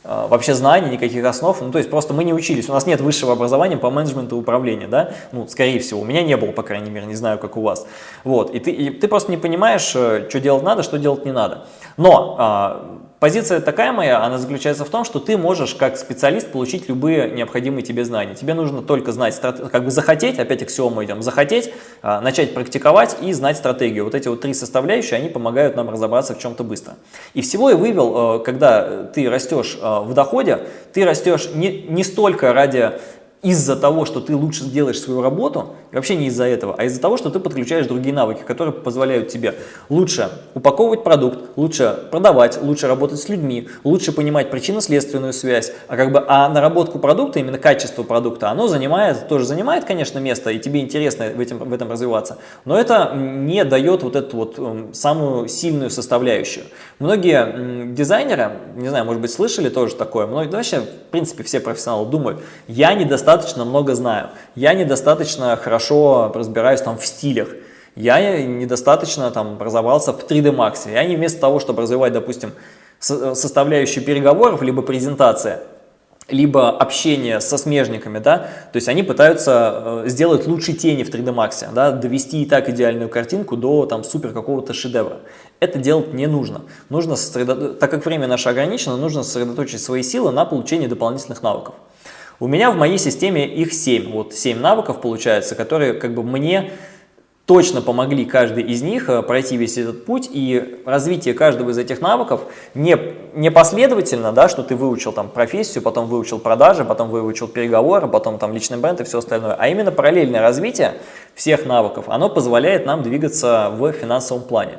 а, вообще знаний, никаких основ, ну то есть просто мы не учились, у нас нет высшего образования по менеджменту и управлению, да, ну скорее всего, у меня не было, по крайней мере, не знаю, как у вас, вот, и ты, и ты просто не понимаешь, э, что делать надо, что делать не надо, но а, Позиция такая моя, она заключается в том, что ты можешь как специалист получить любые необходимые тебе знания. Тебе нужно только знать, как бы захотеть, опять аксиому идем, захотеть, а, начать практиковать и знать стратегию. Вот эти вот три составляющие, они помогают нам разобраться в чем-то быстро. И всего я вывел, э, когда ты растешь э, в доходе, ты растешь не, не столько ради из-за того, что ты лучше сделаешь свою работу, вообще не из-за этого, а из-за того, что ты подключаешь другие навыки, которые позволяют тебе лучше упаковывать продукт, лучше продавать, лучше работать с людьми, лучше понимать причинно-следственную связь, а как бы а наработку продукта, именно качество продукта, оно занимает, тоже занимает, конечно, место, и тебе интересно в, этим, в этом развиваться, но это не дает вот эту вот um, самую сильную составляющую. Многие дизайнеры, не знаю, может быть, слышали тоже такое, многие, вообще, в принципе, все профессионалы думают, я недостаточно много знаю, я недостаточно хорошо разбираюсь там в стилях, я недостаточно там разобрался в 3D Max. Я не вместо того, чтобы развивать, допустим, составляющие переговоров, либо презентация, либо общение со смежниками, да, то есть они пытаются э, сделать лучше тени в 3D Max, да, довести и так идеальную картинку до там супер какого-то шедевра. Это делать не нужно. Нужно так как время наше ограничено, нужно сосредоточить свои силы на получении дополнительных навыков. У меня в моей системе их 7, вот 7 навыков получается, которые как бы мне точно помогли каждый из них э, пройти весь этот путь, и развитие каждого из этих навыков не, не последовательно, да, что ты выучил там профессию, потом выучил продажи, потом выучил переговоры, потом там личный бренд и все остальное, а именно параллельное развитие всех навыков, оно позволяет нам двигаться в финансовом плане.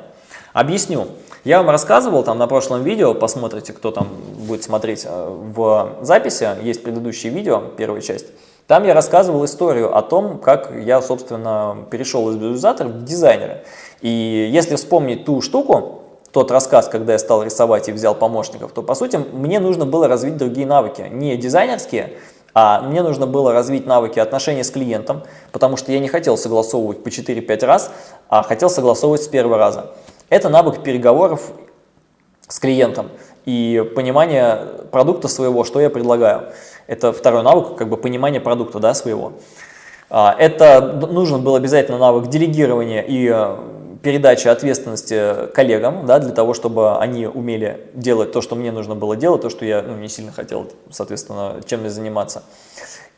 Объясню. Я вам рассказывал там на прошлом видео, посмотрите, кто там будет смотреть э, в записи, есть предыдущее видео, первая часть. Там я рассказывал историю о том, как я, собственно, перешел из визуализатора в дизайнера. И если вспомнить ту штуку, тот рассказ, когда я стал рисовать и взял помощников, то, по сути, мне нужно было развить другие навыки, не дизайнерские, а мне нужно было развить навыки отношения с клиентом, потому что я не хотел согласовывать по 4-5 раз, а хотел согласовывать с первого раза. Это навык переговоров с клиентом и понимание продукта своего, что я предлагаю. Это второй навык, как бы понимание продукта да, своего. А, это нужен был обязательно навык делегирования и э, передачи ответственности коллегам, да, для того, чтобы они умели делать то, что мне нужно было делать, то, что я ну, не сильно хотел, соответственно, чем мне заниматься.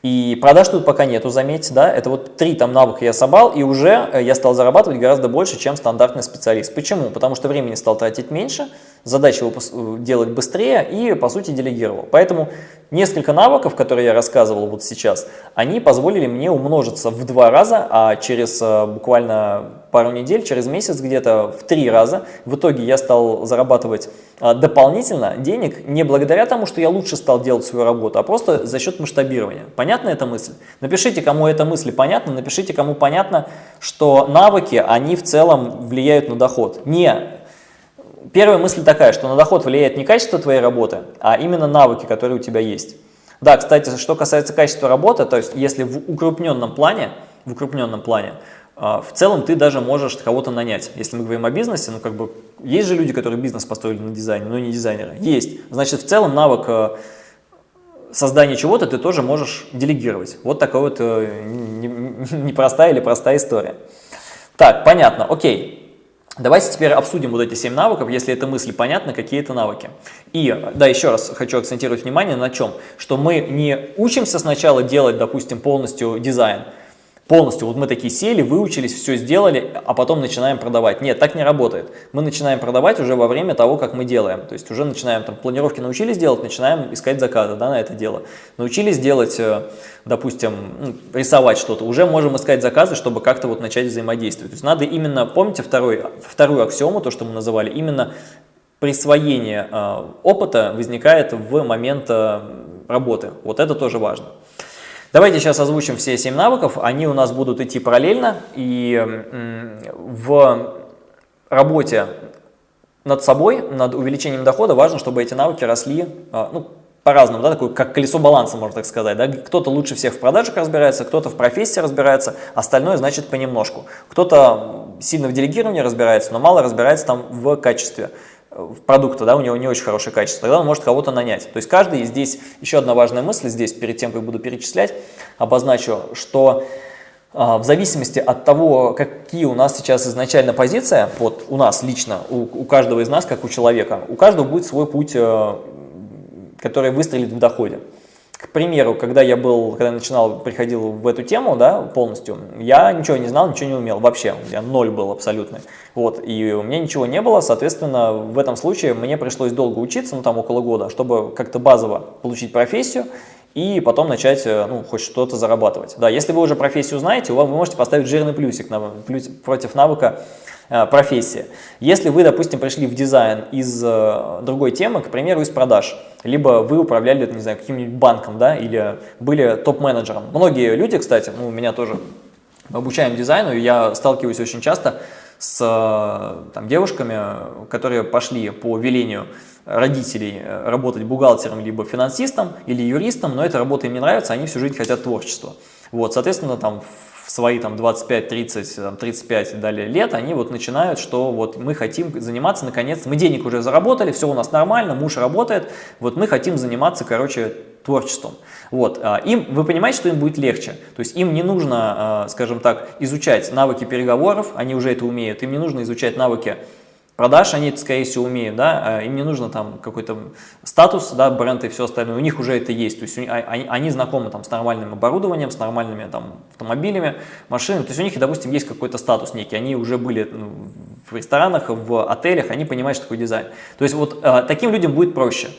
И продаж тут пока нету, заметьте, да, это вот три там навыка я собрал, и уже э, я стал зарабатывать гораздо больше, чем стандартный специалист. Почему? Потому что времени стал тратить меньше, задачи э, делать быстрее и, по сути, делегировал. Поэтому несколько навыков, которые я рассказывал вот сейчас, они позволили мне умножиться в два раза, а через э, буквально пару недель, через месяц где-то в три раза. В итоге я стал зарабатывать а, дополнительно денег не благодаря тому, что я лучше стал делать свою работу, а просто за счет масштабирования. Понятна эта мысль? Напишите, кому эта мысль понятна, напишите, кому понятно, что навыки, они в целом влияют на доход. Не Первая мысль такая, что на доход влияет не качество твоей работы, а именно навыки, которые у тебя есть. Да, кстати, что касается качества работы, то есть если в укрупненном плане, в укрупненном плане а, в целом ты даже можешь кого-то нанять. Если мы говорим о бизнесе, ну как бы есть же люди, которые бизнес построили на дизайне, но не дизайнеры. Есть. Значит, в целом навык э, создания чего-то ты тоже можешь делегировать. Вот такая вот э, непростая или простая история. Так, понятно, окей. Давайте теперь обсудим вот эти 7 навыков, если эта мысль понятна, какие это навыки. И, да, еще раз хочу акцентировать внимание на чем, что мы не учимся сначала делать, допустим, полностью дизайн, полностью, вот мы такие сели, выучились, все сделали, а потом начинаем продавать. Нет, так не работает. Мы начинаем продавать уже во время того, как мы делаем. То есть уже начинаем, там, планировки научились делать, начинаем искать заказы да, на это дело. Научились делать, э, допустим, ну, рисовать что-то, уже можем искать заказы, чтобы как-то вот начать взаимодействовать. То есть надо именно, помните второй, вторую аксиому, то, что мы называли, именно присвоение э, опыта возникает в момент э, работы. Вот это тоже важно. Давайте сейчас озвучим все 7 навыков. Они у нас будут идти параллельно. И в работе над собой, над увеличением дохода важно, чтобы эти навыки росли а, ну, по-разному, да, такое как колесо баланса, можно так сказать. Да? Кто-то лучше всех в продажах разбирается, кто-то в профессии разбирается, остальное значит понемножку. Кто-то сильно в делегировании разбирается, но мало разбирается там в качестве продукта, да, у него не очень хорошее качество, тогда он может кого-то нанять. То есть каждый, здесь еще одна важная мысль, здесь перед тем, как буду перечислять, обозначу, что а, в зависимости от того, какие у нас сейчас изначально позиция, вот у нас лично, у, у каждого из нас, как у человека, у каждого будет свой путь, э, который выстрелит в доходе. К примеру, когда я был, когда начинал, приходил в эту тему, да, полностью, я ничего не знал, ничего не умел вообще, я ноль был абсолютно. Вот, и у меня ничего не было, соответственно, в этом случае мне пришлось долго учиться, ну там около года, чтобы как-то базово получить профессию и потом начать, э, ну, хоть что-то зарабатывать. Да, если вы уже профессию знаете, вы можете поставить жирный плюсик на, плюс, против навыка э, профессии. Если вы, допустим, пришли в дизайн из э, другой темы, к примеру, из продаж, либо вы управляли, не знаю, каким-нибудь банком, да, или были топ-менеджером. Многие люди, кстати, ну, меня тоже обучаем дизайну, и я сталкиваюсь очень часто с там, девушками, которые пошли по велению родителей работать бухгалтером, либо финансистом, или юристом, но эта работа им не нравится, они всю жизнь хотят творчества. Вот, соответственно, там свои там 25, 30, 35 и далее лет, они вот начинают, что вот мы хотим заниматься наконец, мы денег уже заработали, все у нас нормально, муж работает, вот мы хотим заниматься, короче, творчеством. Вот, а, им, вы понимаете, что им будет легче, то есть им не нужно, а, скажем так, изучать навыки переговоров, они уже это умеют, им не нужно изучать навыки продаж они, скорее всего, умеют, да, а им не нужно там какой-то статус, да, бренд и все остальное, у них уже это есть, то есть они, они знакомы там с нормальным оборудованием, с нормальными там автомобилями, машинами, то есть у них, допустим, есть какой-то статус некий, они уже были ну, в ресторанах, в отелях, они понимают, что такое дизайн. То есть вот э, таким людям будет проще.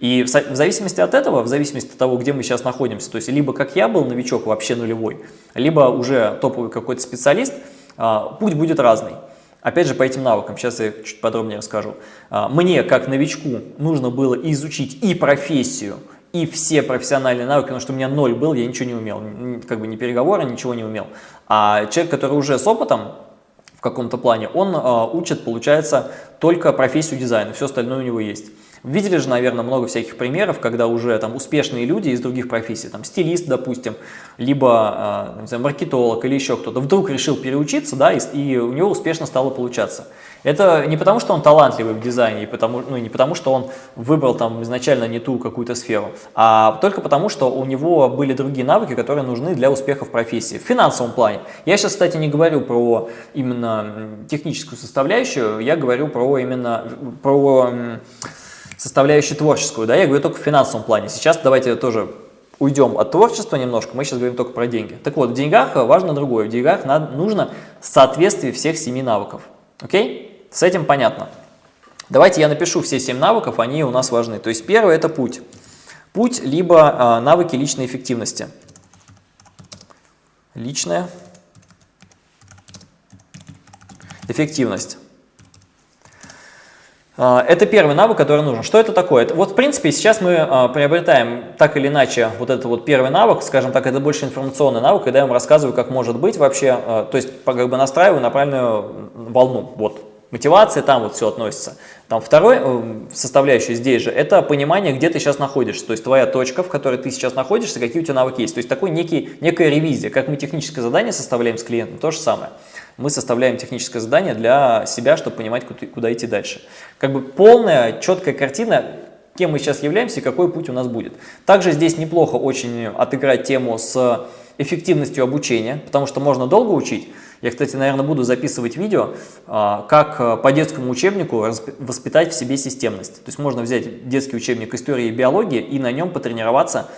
И в, в зависимости от этого, в зависимости от того, где мы сейчас находимся, то есть либо как я был новичок вообще нулевой, либо уже топовый какой-то специалист, э, путь будет разный. Опять же, по этим навыкам, сейчас я чуть подробнее расскажу. А, мне, как новичку, нужно было изучить и профессию, и все профессиональные навыки, потому что у меня ноль был, я ничего не умел, как бы ни переговоры, ничего не умел. А человек, который уже с опытом в каком-то плане, он а, учит, получается, только профессию дизайна, все остальное у него есть. Видели же, наверное, много всяких примеров, когда уже там успешные люди из других профессий, там стилист, допустим, либо э, знаю, маркетолог или еще кто-то, вдруг решил переучиться, да, и, и у него успешно стало получаться. Это не потому, что он талантливый в дизайне, и потому, ну, не потому, что он выбрал там изначально не ту какую-то сферу, а только потому, что у него были другие навыки, которые нужны для успеха в профессии. В финансовом плане. Я сейчас, кстати, не говорю про именно техническую составляющую, я говорю про именно про составляющую творческую, да, я говорю только в финансовом плане. Сейчас давайте тоже уйдем от творчества немножко, мы сейчас говорим только про деньги. Так вот, в деньгах важно другое, в деньгах надо, нужно соответствие всех семи навыков. Окей? С этим понятно. Давайте я напишу все семь навыков, они у нас важны. То есть первый это путь. Путь либо э, навыки личной эффективности. Личная эффективность. А, это первый навык, который нужен. Что это такое? Вот, в принципе, сейчас мы а, приобретаем так или иначе вот этот вот первый навык, скажем так, это больше информационный навык, когда я вам рассказываю, как может быть вообще, а, то есть как бы настраиваю на правильную волну. Вот, мотивация, там вот все относится. Там второй э, составляющий здесь же, это понимание, где ты сейчас находишься, то есть твоя точка, в которой ты сейчас находишься, какие у тебя навыки есть. То есть такой некий, некая ревизия, как мы техническое задание составляем с клиентом, то же самое мы составляем техническое задание для себя, чтобы понимать, куда, идти дальше. Как бы полная, четкая картина, кем мы сейчас являемся и какой путь у нас будет. Также здесь неплохо очень отыграть тему с эффективностью обучения, потому что можно долго учить. Я, кстати, наверное, буду записывать видео, а, как по детскому учебнику воспитать в себе системность. То есть можно взять детский учебник истории и биологии и на нем потренироваться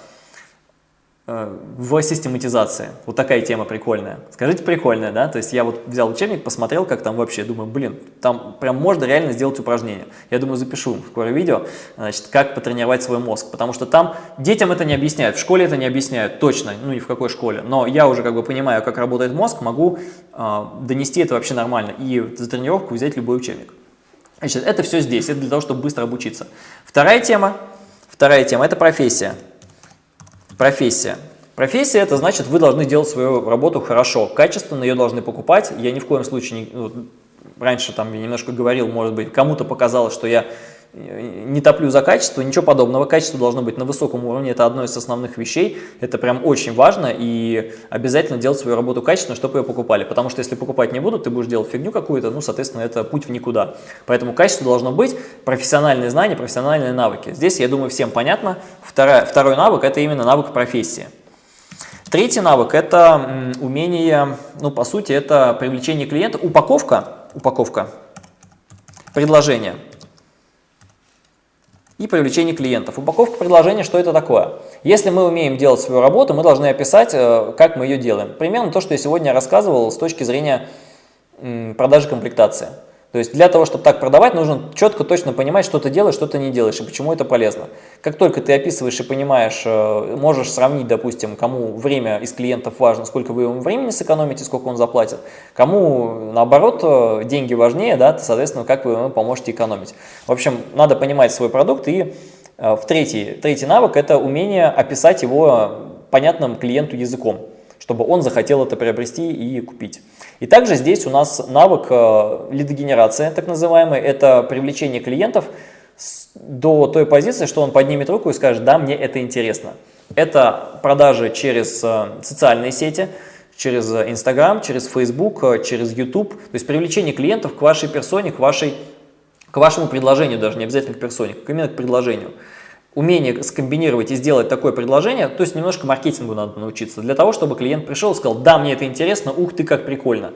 в систематизации. Вот такая тема прикольная. Скажите, прикольная, да? То есть я вот взял учебник, посмотрел, как там вообще, думаю, блин, там прям можно реально сделать упражнение. Я думаю, запишу скоро видео, значит, как потренировать свой мозг, потому что там детям это не объясняют, в школе это не объясняют, точно, ну ни в какой школе, но я уже как бы понимаю, как работает мозг, могу э, донести это вообще нормально и за тренировку взять любой учебник. Значит, это все здесь, это для того, чтобы быстро обучиться. Вторая тема, вторая тема – это профессия. Профессия. Профессия – это значит, вы должны делать свою работу хорошо, качественно, ее должны покупать. Я ни в коем случае, не, ну, раньше там я немножко говорил, может быть, кому-то показалось, что я не топлю за качество, ничего подобного. Качество должно быть на высоком уровне, это одно из основных вещей. Это прям очень важно и обязательно делать свою работу качественно, чтобы ее покупали. Потому что если покупать не будут, ты будешь делать фигню какую-то, ну, соответственно, это путь в никуда. Поэтому качество должно быть, профессиональные знания, профессиональные навыки. Здесь, я думаю, всем понятно. Вторая, второй навык – это именно навык профессии. Третий навык – это умение, ну, по сути, это привлечение клиента, упаковка, упаковка предложения – и привлечение клиентов. Упаковка предложения, что это такое? Если мы умеем делать свою работу, мы должны описать, э, как мы ее делаем. Примерно то, что я сегодня рассказывал с точки зрения продажи комплектации. То есть для того, чтобы так продавать, нужно четко, точно понимать, что ты делаешь, что ты не делаешь и почему это полезно. Как только ты описываешь и понимаешь, э, можешь сравнить, допустим, кому время из клиентов важно, сколько вы ему времени сэкономите, сколько он заплатит, кому, наоборот, э, деньги важнее, да, соответственно, как вы ему поможете экономить. В общем, надо понимать свой продукт и э, в третий, третий навык – это умение описать его понятным клиенту языком чтобы он захотел это приобрести и купить. И также здесь у нас навык э, лидогенерация, так называемый, это привлечение клиентов до той позиции, что он поднимет руку и скажет, да, мне это интересно. Это продажи через э, социальные сети, через Instagram, через Facebook, э, через YouTube, то есть привлечение клиентов к вашей персоне, к, вашей, к вашему предложению даже, не обязательно к персоне, именно к предложению умение скомбинировать и сделать такое предложение, то есть немножко маркетингу надо научиться, для того, чтобы клиент пришел и сказал, да, мне это интересно, ух ты, как прикольно.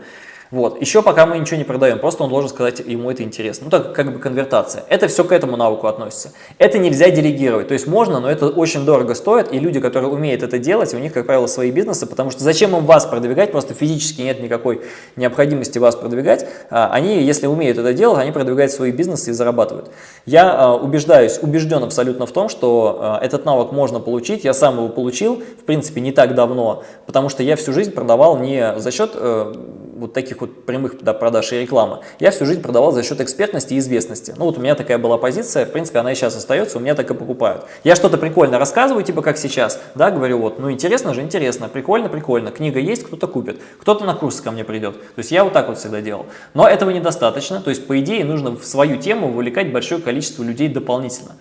Вот. Еще пока мы ничего не продаем, просто он должен сказать, ему это интересно. Ну, так как бы конвертация. Это все к этому навыку относится. Это нельзя делегировать. То есть можно, но это очень дорого стоит. И люди, которые умеют это делать, у них, как правило, свои бизнесы, потому что зачем им вас продвигать, просто физически нет никакой необходимости вас продвигать. А, они, если умеют это делать, они продвигают свои бизнесы и зарабатывают. Я а, убеждаюсь, убежден абсолютно в том, что а, этот навык можно получить. Я сам его получил, в принципе, не так давно, потому что я всю жизнь продавал не за счет э, вот таких вот прямых да, продаж и рекламы, я всю жизнь продавал за счет экспертности и известности. Ну вот у меня такая была позиция, в принципе, она и сейчас остается, у меня так и покупают. Я что-то прикольно рассказываю, типа как сейчас, да, говорю, вот, ну интересно же, интересно, прикольно, прикольно, книга есть, кто-то купит, кто-то на курсы ко мне придет. То есть я вот так вот всегда делал. Но этого недостаточно, то есть по идее нужно в свою тему вовлекать большое количество людей дополнительно.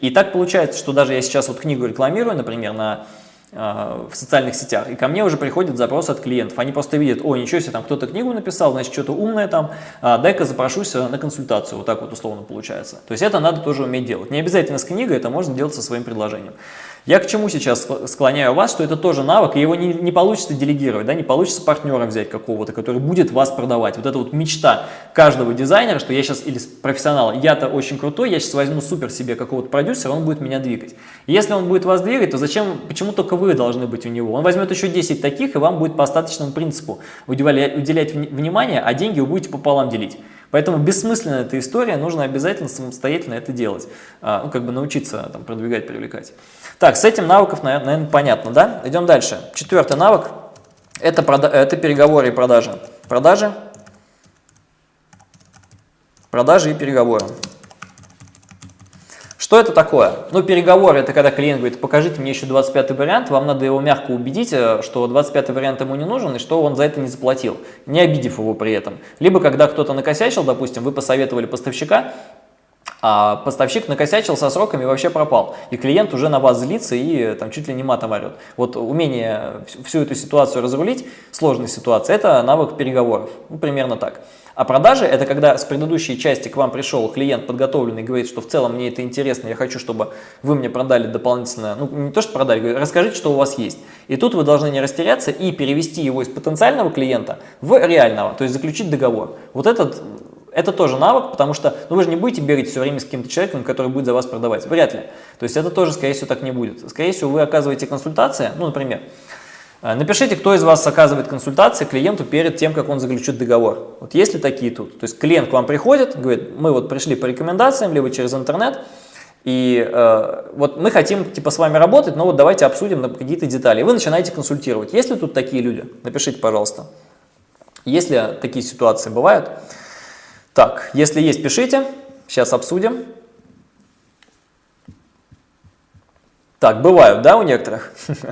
И так получается, что даже я сейчас вот книгу рекламирую, например, на в социальных сетях, и ко мне уже приходит запрос от клиентов. Они просто видят, о, ничего себе, там кто-то книгу написал, значит, что-то умное там, а, дай-ка запрошусь на консультацию, вот так вот условно получается. То есть это надо тоже уметь делать. Не обязательно с книгой, это можно делать со своим предложением. Я к чему сейчас склоняю вас, что это тоже навык, и его не, не получится делегировать, да, не получится партнера взять какого-то, который будет вас продавать. Вот это вот мечта каждого дизайнера, что я сейчас, или профессионала, я-то очень крутой, я сейчас возьму супер себе какого-то продюсера, он будет меня двигать. если он будет вас двигать, то зачем, почему только вы должны быть у него? Он возьмет еще 10 таких, и вам будет по остаточному принципу уделять, уделять внимание, а деньги вы будете пополам делить. Поэтому бессмысленная эта история, нужно обязательно самостоятельно это делать, а, ну, как бы научиться там, продвигать, привлекать. Так, с этим навыков, наверное, понятно, да? Идем дальше. Четвертый навык – это, это переговоры и продажи. Продажи, продажи и переговоры. Что это такое? Ну, переговоры – это когда клиент говорит, покажите мне еще 25 вариант, вам надо его мягко убедить, э, что 25 вариант ему не нужен и что он за это не заплатил, не обидев его при этом. Либо когда кто-то накосячил, допустим, вы посоветовали поставщика, а поставщик накосячил со сроками и вообще пропал. И клиент уже на вас злится и там чуть ли не матом орет. Вот умение всю эту ситуацию разрулить, сложная ситуация, это навык переговоров. Ну, примерно так. А продажи – это когда с предыдущей части к вам пришел клиент подготовленный говорит, что в целом мне это интересно, я хочу, чтобы вы мне продали дополнительно, ну не то, что продали, говорит, расскажите, что у вас есть. И тут вы должны не растеряться и перевести его из потенциального клиента в реального, то есть заключить договор. Вот этот это тоже навык, потому что ну, вы же не будете бегать все время с каким-то человеком, который будет за вас продавать. Вряд ли. То есть это тоже, скорее всего, так не будет. Скорее всего, вы оказываете консультации, ну, например, э, напишите, кто из вас оказывает консультации клиенту перед тем, как он заключит договор. Вот есть ли такие тут? То есть клиент к вам приходит, говорит, мы вот пришли по рекомендациям, либо через интернет, и э, вот мы хотим типа с вами работать, но вот давайте обсудим какие-то детали. Вы начинаете консультировать. Есть ли тут такие люди? Напишите, пожалуйста. Если такие ситуации бывают, так, если есть, пишите. Сейчас обсудим. Так, бывают, да, у некоторых?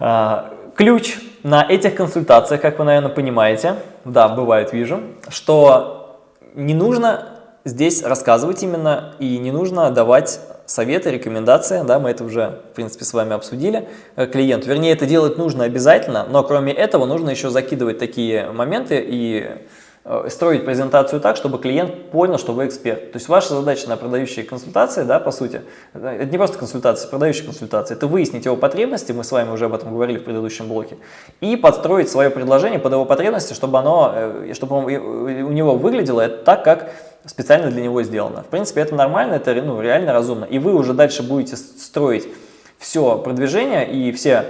А, ключ на этих консультациях, как вы, наверное, понимаете, да, бывает, вижу, что не нужно здесь рассказывать именно и не нужно давать советы, рекомендации, да, мы это уже, в принципе, с вами обсудили, э, клиенту. Вернее, это делать нужно обязательно, но кроме этого нужно еще закидывать такие моменты и строить презентацию так, чтобы клиент понял, что вы эксперт. То есть ваша задача на продающие консультации, да, по сути, это не просто консультации, продающие консультации, это выяснить его потребности, мы с вами уже об этом говорили в предыдущем блоке, и подстроить свое предложение под его потребности, чтобы, оно, э, чтобы у него выглядело так, как специально для него сделано. В принципе, это нормально, это ну, реально разумно. И вы уже дальше будете строить все продвижение и все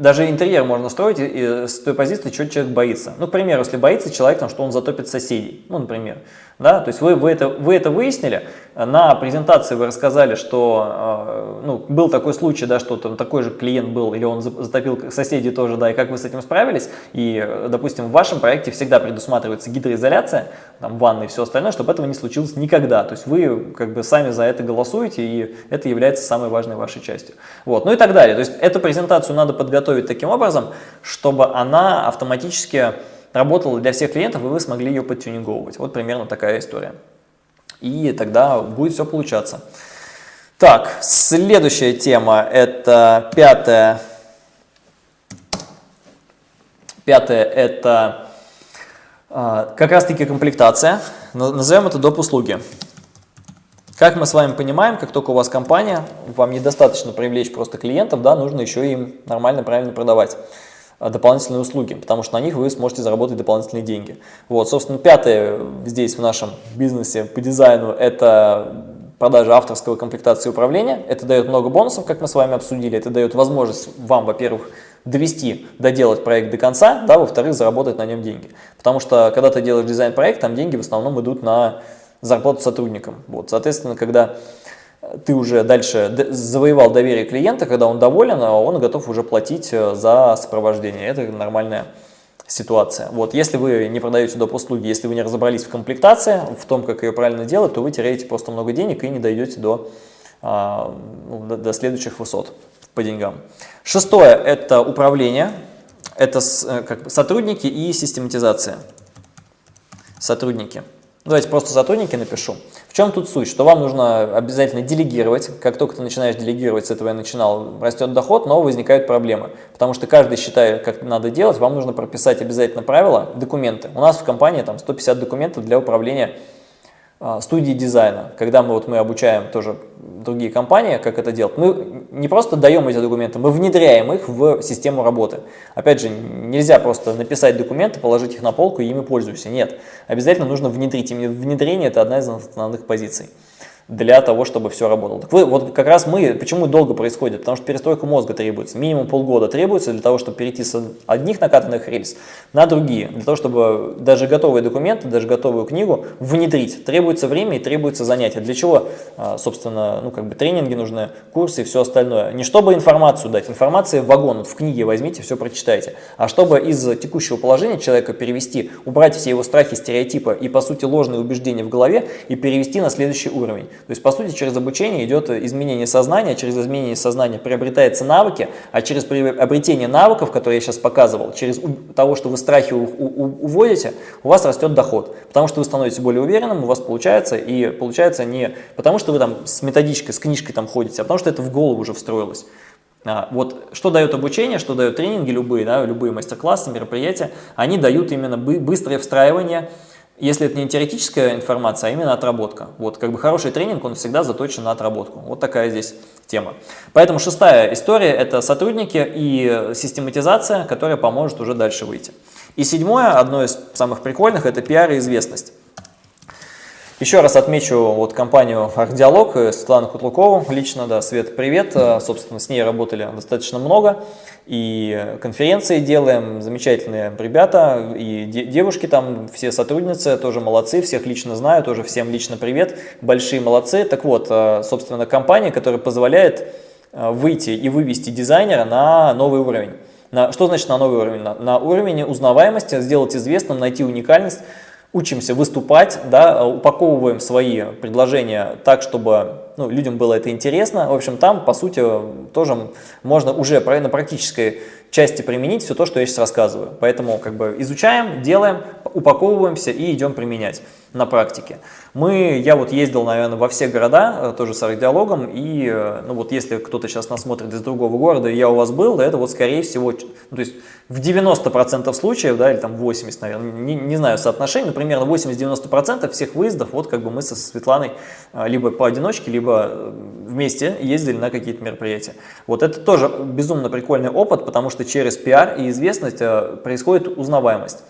даже интерьер можно строить с той позиции, что человек боится. Ну, к примеру, если боится человек, там, что он затопит соседей, ну, например. Да? То есть вы, вы, это, вы это выяснили, на презентации вы рассказали, что э, ну, был такой случай, да, что там такой же клиент был, или он затопил соседей тоже, да, и как вы с этим справились. И, допустим, в вашем проекте всегда предусматривается гидроизоляция, там, ванны и все остальное, чтобы этого не случилось никогда. То есть вы как бы сами за это голосуете, и это является самой важной вашей частью. Вот, ну и так далее. То есть эту презентацию надо подготовить таким образом, чтобы она автоматически работала для всех клиентов, и вы смогли ее подтюнинговывать. Вот примерно такая история. И тогда будет все получаться. Так, следующая тема, это пятая. Пятое – это э, как раз-таки комплектация. Назовем это доп. услуги. Как мы с вами понимаем, как только у вас компания, вам недостаточно привлечь просто клиентов, да, нужно еще им нормально, правильно продавать. А, дополнительные услуги, потому что на них вы сможете заработать дополнительные деньги. Вот, собственно, пятое здесь в нашем бизнесе по дизайну – это продажа авторского комплектации управления. Это дает много бонусов, как мы с вами обсудили. Это дает возможность вам, во-первых, довести, доделать проект до конца, да, во-вторых, заработать на нем деньги. Потому что, когда ты делаешь дизайн-проект, там деньги в основном идут на зарплату сотрудникам. Вот, соответственно, когда ты уже дальше завоевал доверие клиента, когда он доволен, а он готов уже платить э, за сопровождение. Это нормальная ситуация. Вот, если вы не продаете доп. услуги, если вы не разобрались в комплектации, в том, как ее правильно делать, то вы теряете просто много денег и не дойдете до, а, ну, до, до следующих высот по деньгам. Шестое – это управление, это э, как, сотрудники и систематизация. Сотрудники. Давайте просто сотрудники напишу. В чем тут суть? Что вам нужно обязательно делегировать. Как только ты начинаешь делегировать, с этого я начинал, растет доход, но возникают проблемы. Потому что каждый считает, как надо делать, вам нужно прописать обязательно правила, документы. У нас в компании там 150 документов для управления студии дизайна, когда мы, вот, мы обучаем тоже другие компании, как это делать, мы не просто даем эти документы, мы внедряем их в систему работы. Опять же, нельзя просто написать документы, положить их на полку и ими пользуйся. Нет, обязательно нужно внедрить. Именно внедрение – это одна из основных позиций для того, чтобы все работало. Так вы, вот как раз мы, почему долго происходит? Потому что перестройка мозга требуется, минимум полгода требуется для того, чтобы перейти с одних накатанных рельс на другие, для того, чтобы даже готовые документы, даже готовую книгу внедрить. Требуется время и требуется занятие. Для чего, а, собственно, ну как бы тренинги нужны, курсы и все остальное. Не чтобы информацию дать, информация в вагон, вот в книге возьмите, все прочитайте, а чтобы из текущего положения человека перевести, убрать все его страхи, стереотипы и, по сути, ложные убеждения в голове и перевести на следующий уровень. То есть, по сути, через обучение идет изменение сознания, через изменение сознания приобретаются навыки, а через приобретение навыков, которые я сейчас показывал, через того, что вы страхи уводите, у вас растет доход. Потому что вы становитесь более уверенным, у вас получается, и получается не потому, что вы там с методичкой, с книжкой там ходите, а потому что это в голову уже встроилось. А, вот что дает обучение, что дают тренинги любые, да, любые мастер-классы, мероприятия, они дают именно быстрое встраивание если это не теоретическая информация, а именно отработка. Вот как бы хороший тренинг, он всегда заточен на отработку. Вот такая здесь тема. Поэтому шестая история – это сотрудники и систематизация, которая поможет уже дальше выйти. И седьмое, одно из самых прикольных – это пиар и известность. Еще раз отмечу вот компанию «Архдиалог», Светлану Кутлукову, лично, да, Свет, привет, э, собственно, с ней работали достаточно много, и конференции делаем, замечательные ребята, и девушки там, все сотрудницы, тоже молодцы, всех лично знаю, тоже всем лично привет, большие молодцы. Так вот, э, собственно, компания, которая позволяет выйти и вывести дизайнера на новый уровень. На, что значит на новый уровень? На, на уровень узнаваемости, сделать известным, найти уникальность, учимся выступать, да, упаковываем свои предложения так, чтобы ну, людям было это интересно. В общем, там, по сути, тоже можно уже на практической части применить все то, что я сейчас рассказываю. Поэтому как бы изучаем, делаем, упаковываемся и идем применять на практике. Мы, я вот ездил, наверное, во все города, э, тоже с арт-диалогом, и, э, ну вот, если кто-то сейчас нас смотрит из другого города, и я у вас был, да, это вот, скорее всего, ну, то есть в 90% случаев, да, или там 80, наверное, не, не знаю соотношение, но примерно 80-90% всех выездов, вот, как бы мы со Светланой э, либо поодиночке, либо вместе ездили на какие-то мероприятия. Вот это тоже безумно прикольный опыт, потому что через пиар и известность происходит узнаваемость.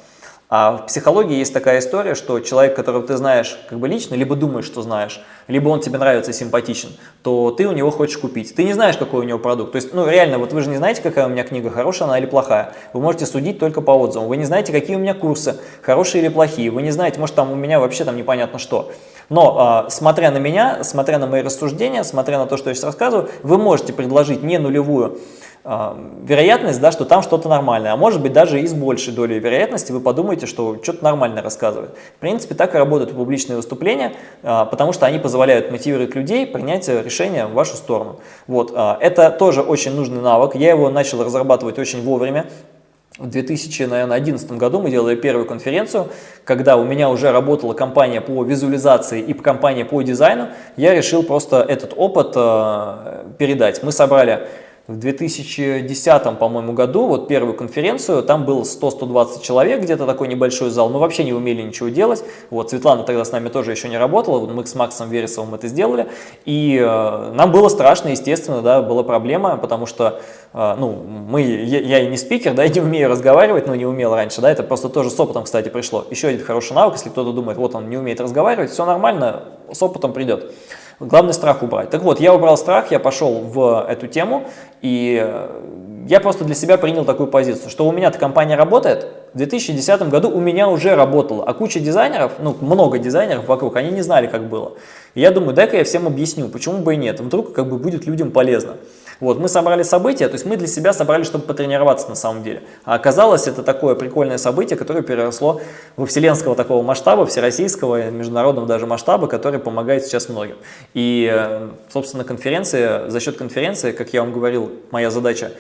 А в психологии есть такая история, что человек, которого ты знаешь как бы лично, либо думаешь, что знаешь, либо он тебе нравится симпатичен, то ты у него хочешь купить. Ты не знаешь, какой у него продукт. То есть, ну реально, вот вы же не знаете, какая у меня книга, хорошая она или плохая. Вы можете судить только по отзывам. Вы не знаете, какие у меня курсы, хорошие или плохие. Вы не знаете, может там у меня вообще там непонятно что. Но э, смотря на меня, смотря на мои рассуждения, смотря на то, что я сейчас рассказываю, вы можете предложить не нулевую вероятность, да, что там что-то нормальное, а может быть даже и с большей долей вероятности вы подумаете, что что-то нормально рассказывают. В принципе, так и работают публичные выступления, а, потому что они позволяют мотивировать людей принять решение в вашу сторону. Вот, а, это тоже очень нужный навык, я его начал разрабатывать очень вовремя. В 2011 году мы делали первую конференцию, когда у меня уже работала компания по визуализации и компания по дизайну, я решил просто этот опыт передать. Мы собрали в 2010, по-моему, году, вот первую конференцию, там было 100-120 человек, где-то такой небольшой зал, мы вообще не умели ничего делать, вот, Светлана тогда с нами тоже еще не работала, вот мы с Максом Вересовым это сделали, и э, нам было страшно, естественно, да, была проблема, потому что, э, ну, мы, я, я и не спикер, да, и не умею разговаривать, ну, не умел раньше, да, это просто тоже с опытом, кстати, пришло. Еще один хороший навык, если кто-то думает, вот он не умеет разговаривать, все нормально, с опытом придет. Главный страх убрать. Так вот, я убрал страх, я пошел в эту тему, и э, я просто для себя принял такую позицию, что у меня-то компания работает, в 2010 году у меня уже работала, а куча дизайнеров, ну, много дизайнеров вокруг, они не знали, как было. И я думаю, дай-ка я всем объясню, почему бы и нет, вдруг как бы будет людям полезно. Вот, мы собрали событие, то есть мы для себя собрали, чтобы потренироваться на самом деле. А оказалось, это такое прикольное событие, которое переросло во вселенского такого масштаба, всероссийского, международного даже масштаба, который помогает сейчас многим. И, э, собственно, конференция, за счет конференции, как я вам говорил, моя задача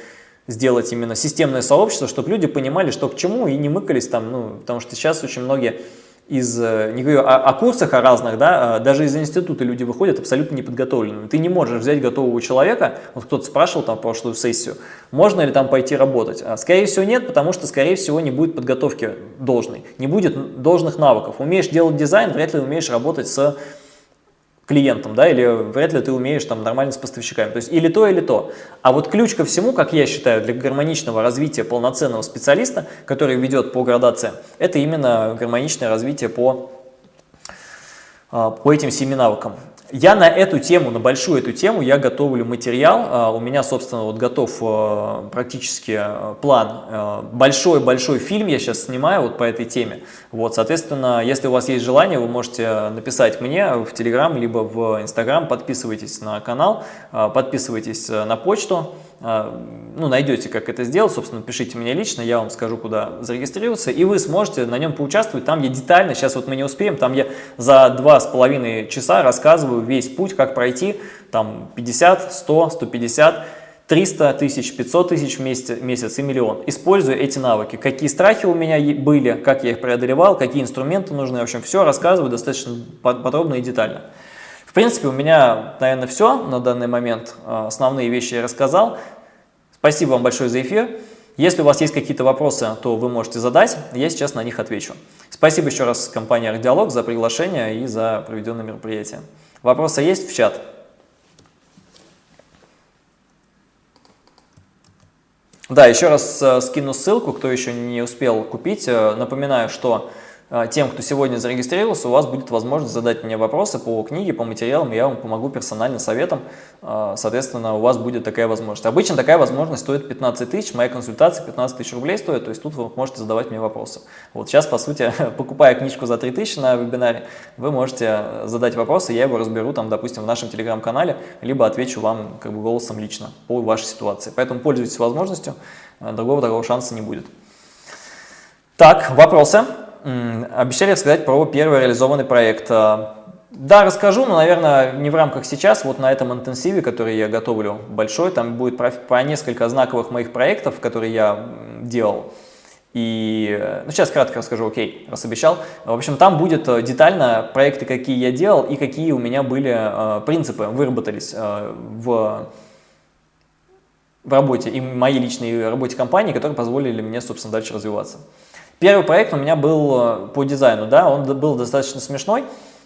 сделать именно системное сообщество, чтобы люди понимали, что к чему, и не мыкались там, ну, потому что сейчас очень многие из, э, не говорю о, о курсах о разных, да, а даже из института люди выходят абсолютно неподготовленными. Ты не можешь взять готового человека, вот кто-то спрашивал там прошлую сессию, можно ли там пойти работать. А, скорее всего нет, потому что, скорее всего, не будет подготовки должной, не будет должных навыков. Умеешь делать дизайн, вряд ли умеешь работать с клиентом, да, или вряд ли ты умеешь там нормально с поставщиками. То есть или то, или то. А вот ключ ко всему, как я считаю, для гармоничного развития полноценного специалиста, который ведет по градации, это именно гармоничное развитие по, а, по этим семи навыкам. Я на эту тему, на большую эту тему, я готовлю материал. А, у меня, собственно, вот готов а, практически план. Большой-большой фильм я сейчас снимаю вот по этой теме. Вот, соответственно, если у вас есть желание, вы можете написать мне в Telegram, либо в Instagram, подписывайтесь на канал, подписывайтесь на почту. А, ну, найдете, как это сделать, собственно, пишите мне лично, я вам скажу, куда зарегистрироваться, и вы сможете на нем поучаствовать, там я детально, сейчас вот мы не успеем, там я за два с половиной часа рассказываю весь путь, как пройти, там 50, 100, 150, 300 тысяч, 500 тысяч в месяц, и миллион, используя эти навыки, какие страхи у меня были, как я их преодолевал, какие инструменты нужны, в общем, все рассказываю достаточно подробно и детально. В принципе, у меня, наверное, все на данный момент. А, основные вещи я рассказал. Спасибо вам большое за эфир. Если у вас есть какие-то вопросы, то вы можете задать, я сейчас на них отвечу. Спасибо еще раз компании «Ардиалог» за приглашение и за проведенное мероприятие. Вопросы есть в чат? Да, еще раз э, скину ссылку, кто еще не успел купить. Э, напоминаю, что тем, кто сегодня зарегистрировался, у вас будет возможность задать мне вопросы по книге, по материалам, я вам помогу персонально советом, а, соответственно, у вас будет такая возможность. Обычно такая возможность стоит 15 тысяч, моя консультация 15 тысяч рублей стоит, то есть тут вы можете задавать мне вопросы. Вот сейчас, по сути, покупая книжку за 3 тысячи на вебинаре, вы можете задать вопросы, я его разберу, там, допустим, в нашем телеграм-канале, либо отвечу вам как бы голосом лично по вашей ситуации. Поэтому пользуйтесь возможностью, другого такого шанса не будет. Так, вопросы? Обещали рассказать про первый реализованный проект. А, да, расскажу, но, наверное, не в рамках сейчас. Вот на этом интенсиве, который я готовлю большой, там будет про, про несколько знаковых моих проектов, которые я делал. И, ну, сейчас кратко расскажу, окей, раз обещал. В общем, там будет э, детально проекты, какие я делал и какие у меня были э, принципы, выработались э, в, в работе, и моей личной работе компании, которые позволили мне, собственно, дальше развиваться. Первый проект у меня был э, по дизайну, да, он был достаточно смешной.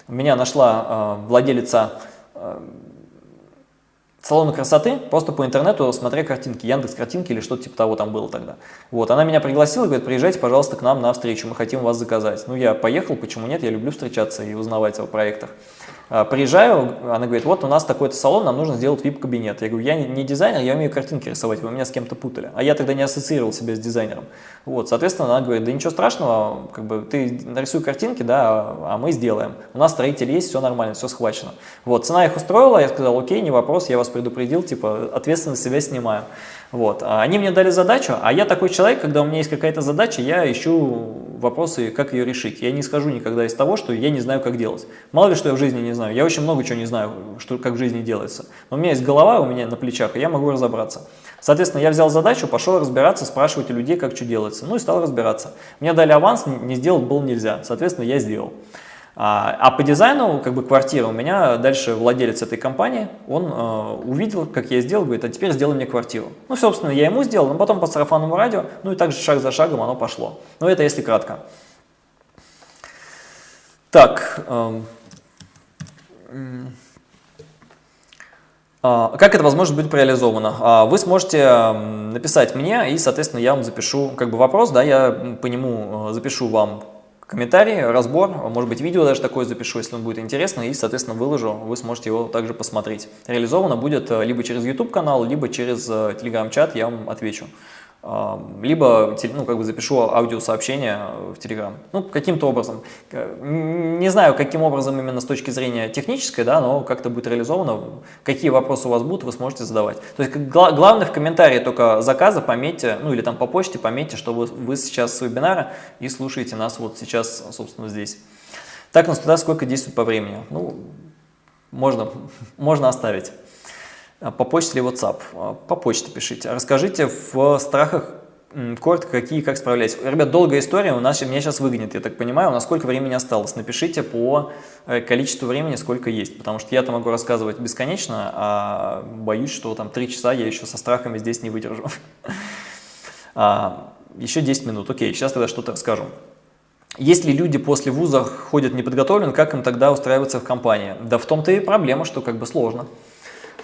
Меня нашла э, владелица э, салона красоты, просто по интернету, смотря картинки, Яндекс картинки или что-то типа того там было тогда. Вот, она меня пригласила, говорит, приезжайте, пожалуйста, к нам на встречу, мы хотим вас заказать. Ну, я поехал, почему нет, я люблю встречаться и узнавать о проектах. А, приезжаю, она говорит, вот у нас такой-то салон, нам нужно сделать VIP-кабинет. Я говорю, я не дизайнер, я умею картинки рисовать, вы меня с кем-то путали. А я тогда не ассоциировал себя с дизайнером. Вот, соответственно, она говорит, да ничего страшного, как бы ты нарисуй картинки, да, а мы сделаем. У нас строитель есть, все нормально, все схвачено. Вот, цена их устроила, я сказал, окей, не вопрос, я вас предупредил, типа, ответственность себя снимаю. Вот. А они мне дали задачу, а я такой человек, когда у меня есть какая-то задача, я ищу вопросы, как ее решить. Я не скажу никогда из того, что я не знаю, как делать. Мало ли, что я в жизни не знаю. Я очень много чего не знаю, что, как в жизни делается. Но у меня есть голова у меня на плечах, и я могу разобраться. Соответственно, я взял задачу, пошел разбираться, спрашивать у людей, как что делается. Ну и стал разбираться. Мне дали аванс, не сделать было нельзя. Соответственно, я сделал. А, а по дизайну, как бы квартира, у меня дальше владелец этой компании, он э, увидел, как я сделал, говорит, а теперь сделай мне квартиру. Ну, собственно, я ему сделал, но потом по сарафанному радио, ну и также шаг за шагом оно пошло. Но это если кратко. Так, э, как это возможно быть реализовано? А, вы сможете написать мне, и, соответственно, я вам запишу как бы вопрос, да, я по нему э, запишу вам комментарий, разбор, может быть видео даже такое запишу, если вам будет интересно, и, соответственно, выложу, вы сможете его также посмотреть. Реализовано будет э, либо через YouTube канал, либо через э, Telegram чат, я вам отвечу. Либо ну, как бы запишу аудиосообщение в Telegram. Ну, каким-то образом. Не знаю, каким образом именно с точки зрения технической, да, но как-то будет реализовано. Какие вопросы у вас будут, вы сможете задавать. То есть главное в комментарии только заказа пометьте, ну или там по почте пометьте, что вы, вы сейчас с вебинара и слушаете нас вот сейчас, собственно, здесь. Так, ну туда сколько действует по времени? Ну, можно, можно оставить. А, по почте или WhatsApp? А, по почте пишите. Расскажите в страхах коротко, какие как справляетесь. Ребят, долгая история, у нас меня сейчас выгонят, я так понимаю, у нас сколько времени осталось. Напишите по э, количеству времени, сколько есть, потому что я-то могу рассказывать бесконечно, а боюсь, что там 3 часа я еще со страхами здесь не выдержу. А, еще 10 минут, окей, сейчас тогда что-то расскажу. Если люди после вуза ходят неподготовлены, как им тогда устраиваться в компании? Да в том-то и проблема, что как бы сложно.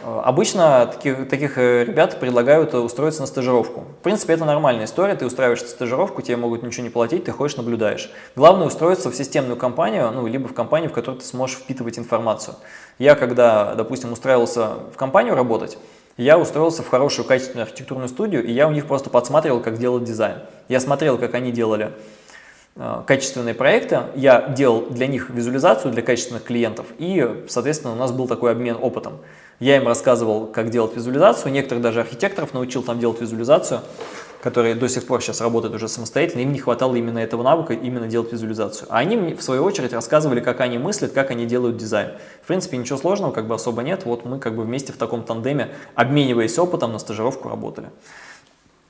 Э, обычно таких, таких э, ребят предлагают устроиться на стажировку. В принципе, это нормальная история, ты устраиваешься на стажировку, тебе могут ничего не платить, ты ходишь, наблюдаешь. Главное устроиться в системную компанию, ну, либо в компанию, в которой ты сможешь впитывать информацию. Я, когда, допустим, устраивался в компанию работать, я устроился в хорошую качественную архитектурную студию, и я у них просто подсматривал, как делать дизайн. Я смотрел, как они делали э, качественные проекты, я делал для них визуализацию для качественных клиентов, и, соответственно, у нас был такой обмен опытом. Я им рассказывал, как делать визуализацию, некоторых даже архитекторов научил там делать визуализацию, которые до сих пор сейчас работают уже самостоятельно, им не хватало именно этого навыка, именно делать визуализацию. А они мне, в свою очередь, рассказывали, как они мыслят, как они делают дизайн. В принципе, ничего сложного как бы особо нет, вот мы как бы вместе в таком тандеме, обмениваясь опытом, на стажировку работали.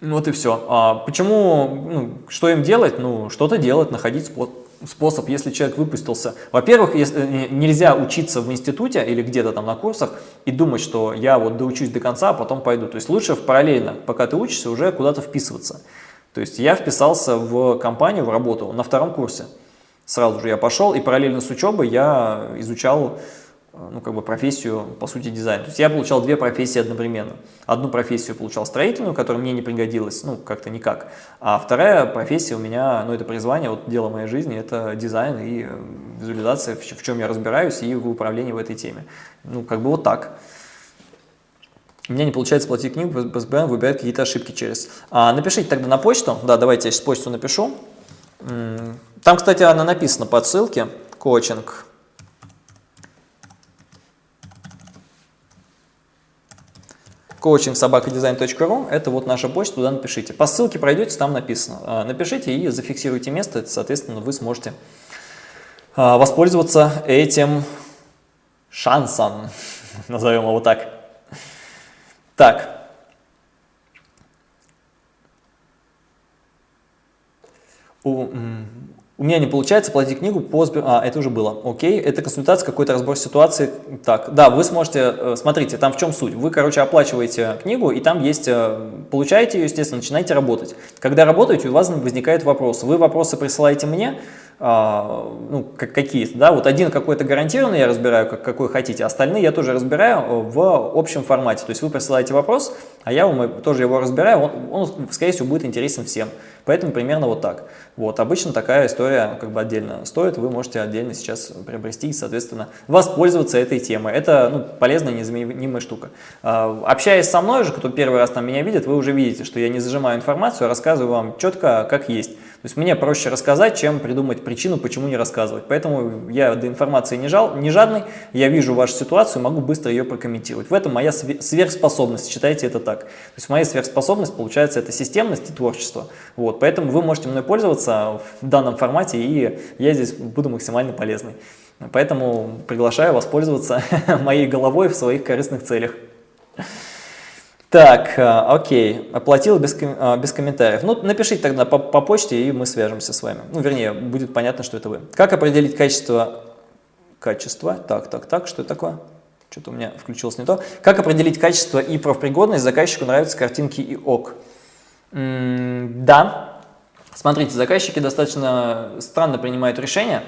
Вот и все. А почему, ну, что им делать? Ну, что-то делать, находить способ способ, если человек выпустился. Во-первых, э, нельзя учиться в институте или где-то там на курсах и думать, что я вот доучусь до конца, а потом пойду. То есть лучше параллельно, пока ты учишься, уже куда-то вписываться. То есть я вписался в компанию, в работу на втором курсе. Сразу же я пошел и параллельно с учебой я изучал ну, как бы профессию, по сути, дизайн. То есть я получал две профессии одновременно. Одну профессию получал строительную, которая мне не пригодилась, ну, как-то никак. А вторая профессия у меня, ну, это призвание, вот дело моей жизни, это дизайн и э, визуализация, в, в чем я разбираюсь, и в управлении в этой теме. Ну, как бы вот так. У меня не получается платить книгу, ПСБН выбирает какие-то ошибки через. А, напишите тогда на почту, да, давайте я сейчас почту напишу. Там, кстати, она написана по ссылке, коучинг coaching собакадизайн.ру, это вот наша почта, туда напишите. По ссылке пройдете, там написано. А, напишите и зафиксируйте место, соответственно, вы сможете а, воспользоваться этим шансом, назовем его так. Так. У, у меня не получается платить книгу по Сбер... А, это уже было. Окей, это консультация, какой-то разбор ситуации. Так, да, вы сможете, э, смотрите, там в чем суть. Вы, короче, оплачиваете книгу, и там есть, э, получаете ее, естественно, начинаете работать. Когда работаете, у вас возникает вопрос. Вы вопросы присылаете мне, ну, какие-то, да, вот один какой-то гарантированный я разбираю, как, какой хотите, остальные я тоже разбираю в общем формате, то есть вы присылаете вопрос, а я вам тоже его разбираю, он, он скорее всего, будет интересен всем, поэтому примерно вот так. Вот, обычно такая история как бы отдельно стоит, вы можете отдельно сейчас приобрести и, соответственно, воспользоваться этой темой. Это ну, полезная, незаменимая штука. А, общаясь со мной же, кто первый раз там меня видит, вы уже видите, что я не зажимаю информацию, а рассказываю вам четко, как есть. То есть мне проще рассказать, чем придумать причину, почему не рассказывать. Поэтому я до информации не, жал, не жадный, я вижу вашу ситуацию, могу быстро ее прокомментировать. В этом моя сверхспособность, считайте это так. То есть моя сверхспособность, получается, это системность и творчество. Вот, поэтому вы можете мной пользоваться в данном формате, и я здесь буду максимально полезный. Поэтому приглашаю воспользоваться моей головой в своих корыстных целях. Так, э, окей, оплатил без, э, без комментариев. Ну, напишите тогда по, по почте, и мы свяжемся с вами. Ну, вернее, будет понятно, что это вы. Как определить качество... Качество? Так, так, так, что это такое? Что-то у меня включилось не то. Как определить качество и профпригодность? Заказчику нравятся картинки и ок. М -м да. Смотрите, заказчики достаточно странно принимают решения.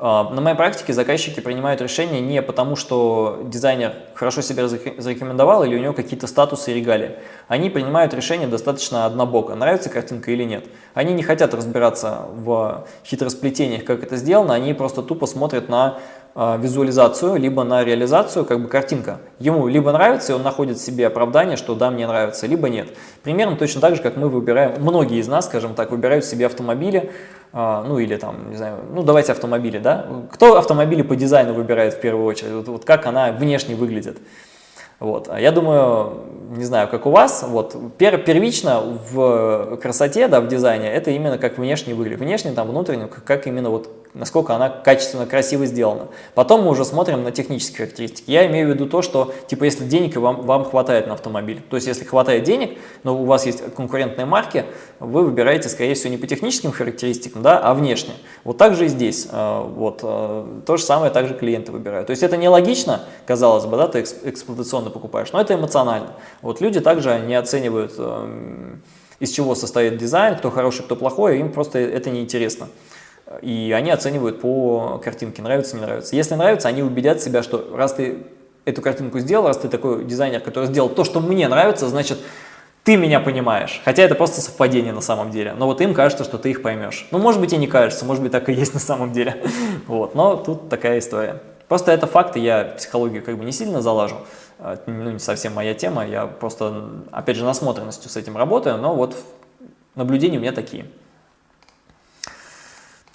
А, на моей практике заказчики принимают решения не потому, что дизайнер хорошо себя зарекомендовал или у него какие-то статусы и регалии. Они принимают решение достаточно однобоко, нравится картинка или нет. Они не хотят разбираться в хитросплетениях, как это сделано, они просто тупо смотрят на визуализацию, либо на реализацию, как бы картинка. Ему либо нравится, и он находит себе оправдание, что да, мне нравится, либо нет. Примерно точно так же, как мы выбираем, многие из нас, скажем так, выбирают себе автомобили, э, ну или там, не знаю, ну давайте автомобили, да? Кто автомобили по дизайну выбирает в первую очередь? Вот, вот как она внешне выглядит? Вот. А я думаю, не знаю, как у вас, вот, пер, первично в красоте, да, в дизайне, это именно как внешне выглядит. Внешне, там, внутренне, как именно вот насколько она качественно, красиво сделана. Потом мы уже смотрим на технические характеристики. Я имею в виду то, что, типа, если денег вам, вам хватает на автомобиль, то есть если хватает денег, но у вас есть конкурентные марки, вы выбираете, скорее всего, не по техническим характеристикам, да, а внешне. Вот так же и здесь. Э, вот, э, то же самое также клиенты выбирают. То есть это нелогично, казалось бы, да, ты эксплуатационно покупаешь, но это эмоционально. Вот люди также не оценивают, эм, из чего состоит дизайн, кто хороший, кто плохой, им просто это неинтересно. И они оценивают по картинке, нравится, не нравится. Если нравится, они убедят себя, что раз ты эту картинку сделал, раз ты такой дизайнер, который сделал то, что мне нравится, значит, ты меня понимаешь. Хотя это просто совпадение на самом деле. Но вот им кажется, что ты их поймешь. Ну, может быть, и не кажется, может быть, так и есть на самом деле. Вот, но тут такая история. Просто это факты, я психологию как бы не сильно залажу. А, ну, не совсем моя тема, я просто, опять же, насмотренностью с этим работаю, но вот наблюдения у меня такие.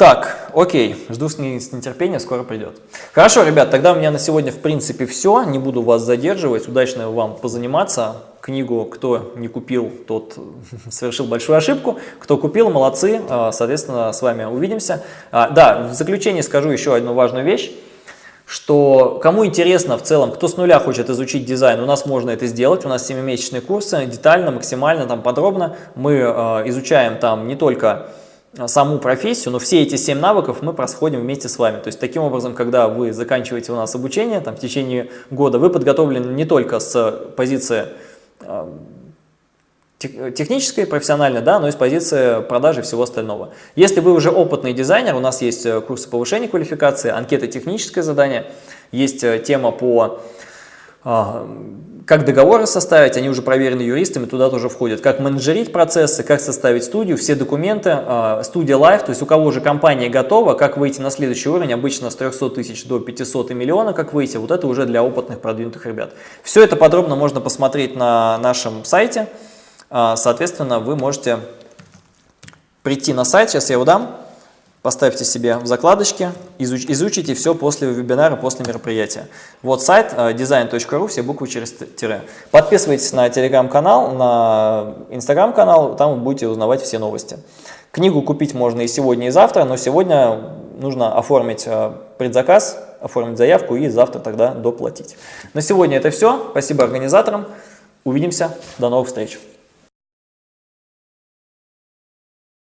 Так, окей, жду с нетерпением, скоро придет. Хорошо, ребят, тогда у меня на сегодня в принципе все, не буду вас задерживать, удачно вам позаниматься. Книгу кто не купил, тот совершил большую ошибку, кто купил, молодцы, а, соответственно, с вами увидимся. А, да, в заключение скажу еще одну важную вещь что кому интересно в целом, кто с нуля хочет изучить дизайн, у нас можно это сделать, у нас 7-месячные курсы, детально, максимально, там подробно, мы э, изучаем там не только саму профессию, но все эти 7 навыков мы проходим вместе с вами. То есть таким образом, когда вы заканчиваете у нас обучение там, в течение года, вы подготовлены не только с позиции э, технической, профессиональной, да, но и с позиции продажи и всего остального. Если вы уже опытный дизайнер, у нас есть э, курсы повышения квалификации, анкета техническое задание, есть э, тема по как договоры составить, они уже проверены юристами, туда тоже входят, как менеджерить процессы, как составить студию, все документы, а, студия Live, то есть у кого уже компания готова, как выйти на следующий уровень, обычно с 300 тысяч до 500 и миллиона, как выйти, вот это уже для опытных продвинутых ребят. Все это подробно можно посмотреть на нашем сайте, а, соответственно, вы можете прийти на сайт, сейчас я его дам, Поставьте себе в закладочке, изуч, изучите все после вебинара, после мероприятия. Вот сайт э, design.ru, все буквы через тире. Подписывайтесь на телеграм-канал, на инстаграм-канал, там вы будете узнавать все новости. Книгу купить можно и сегодня, и завтра, но сегодня нужно оформить э, предзаказ, оформить заявку и завтра тогда доплатить. На сегодня это все. Спасибо организаторам. Увидимся. До новых встреч.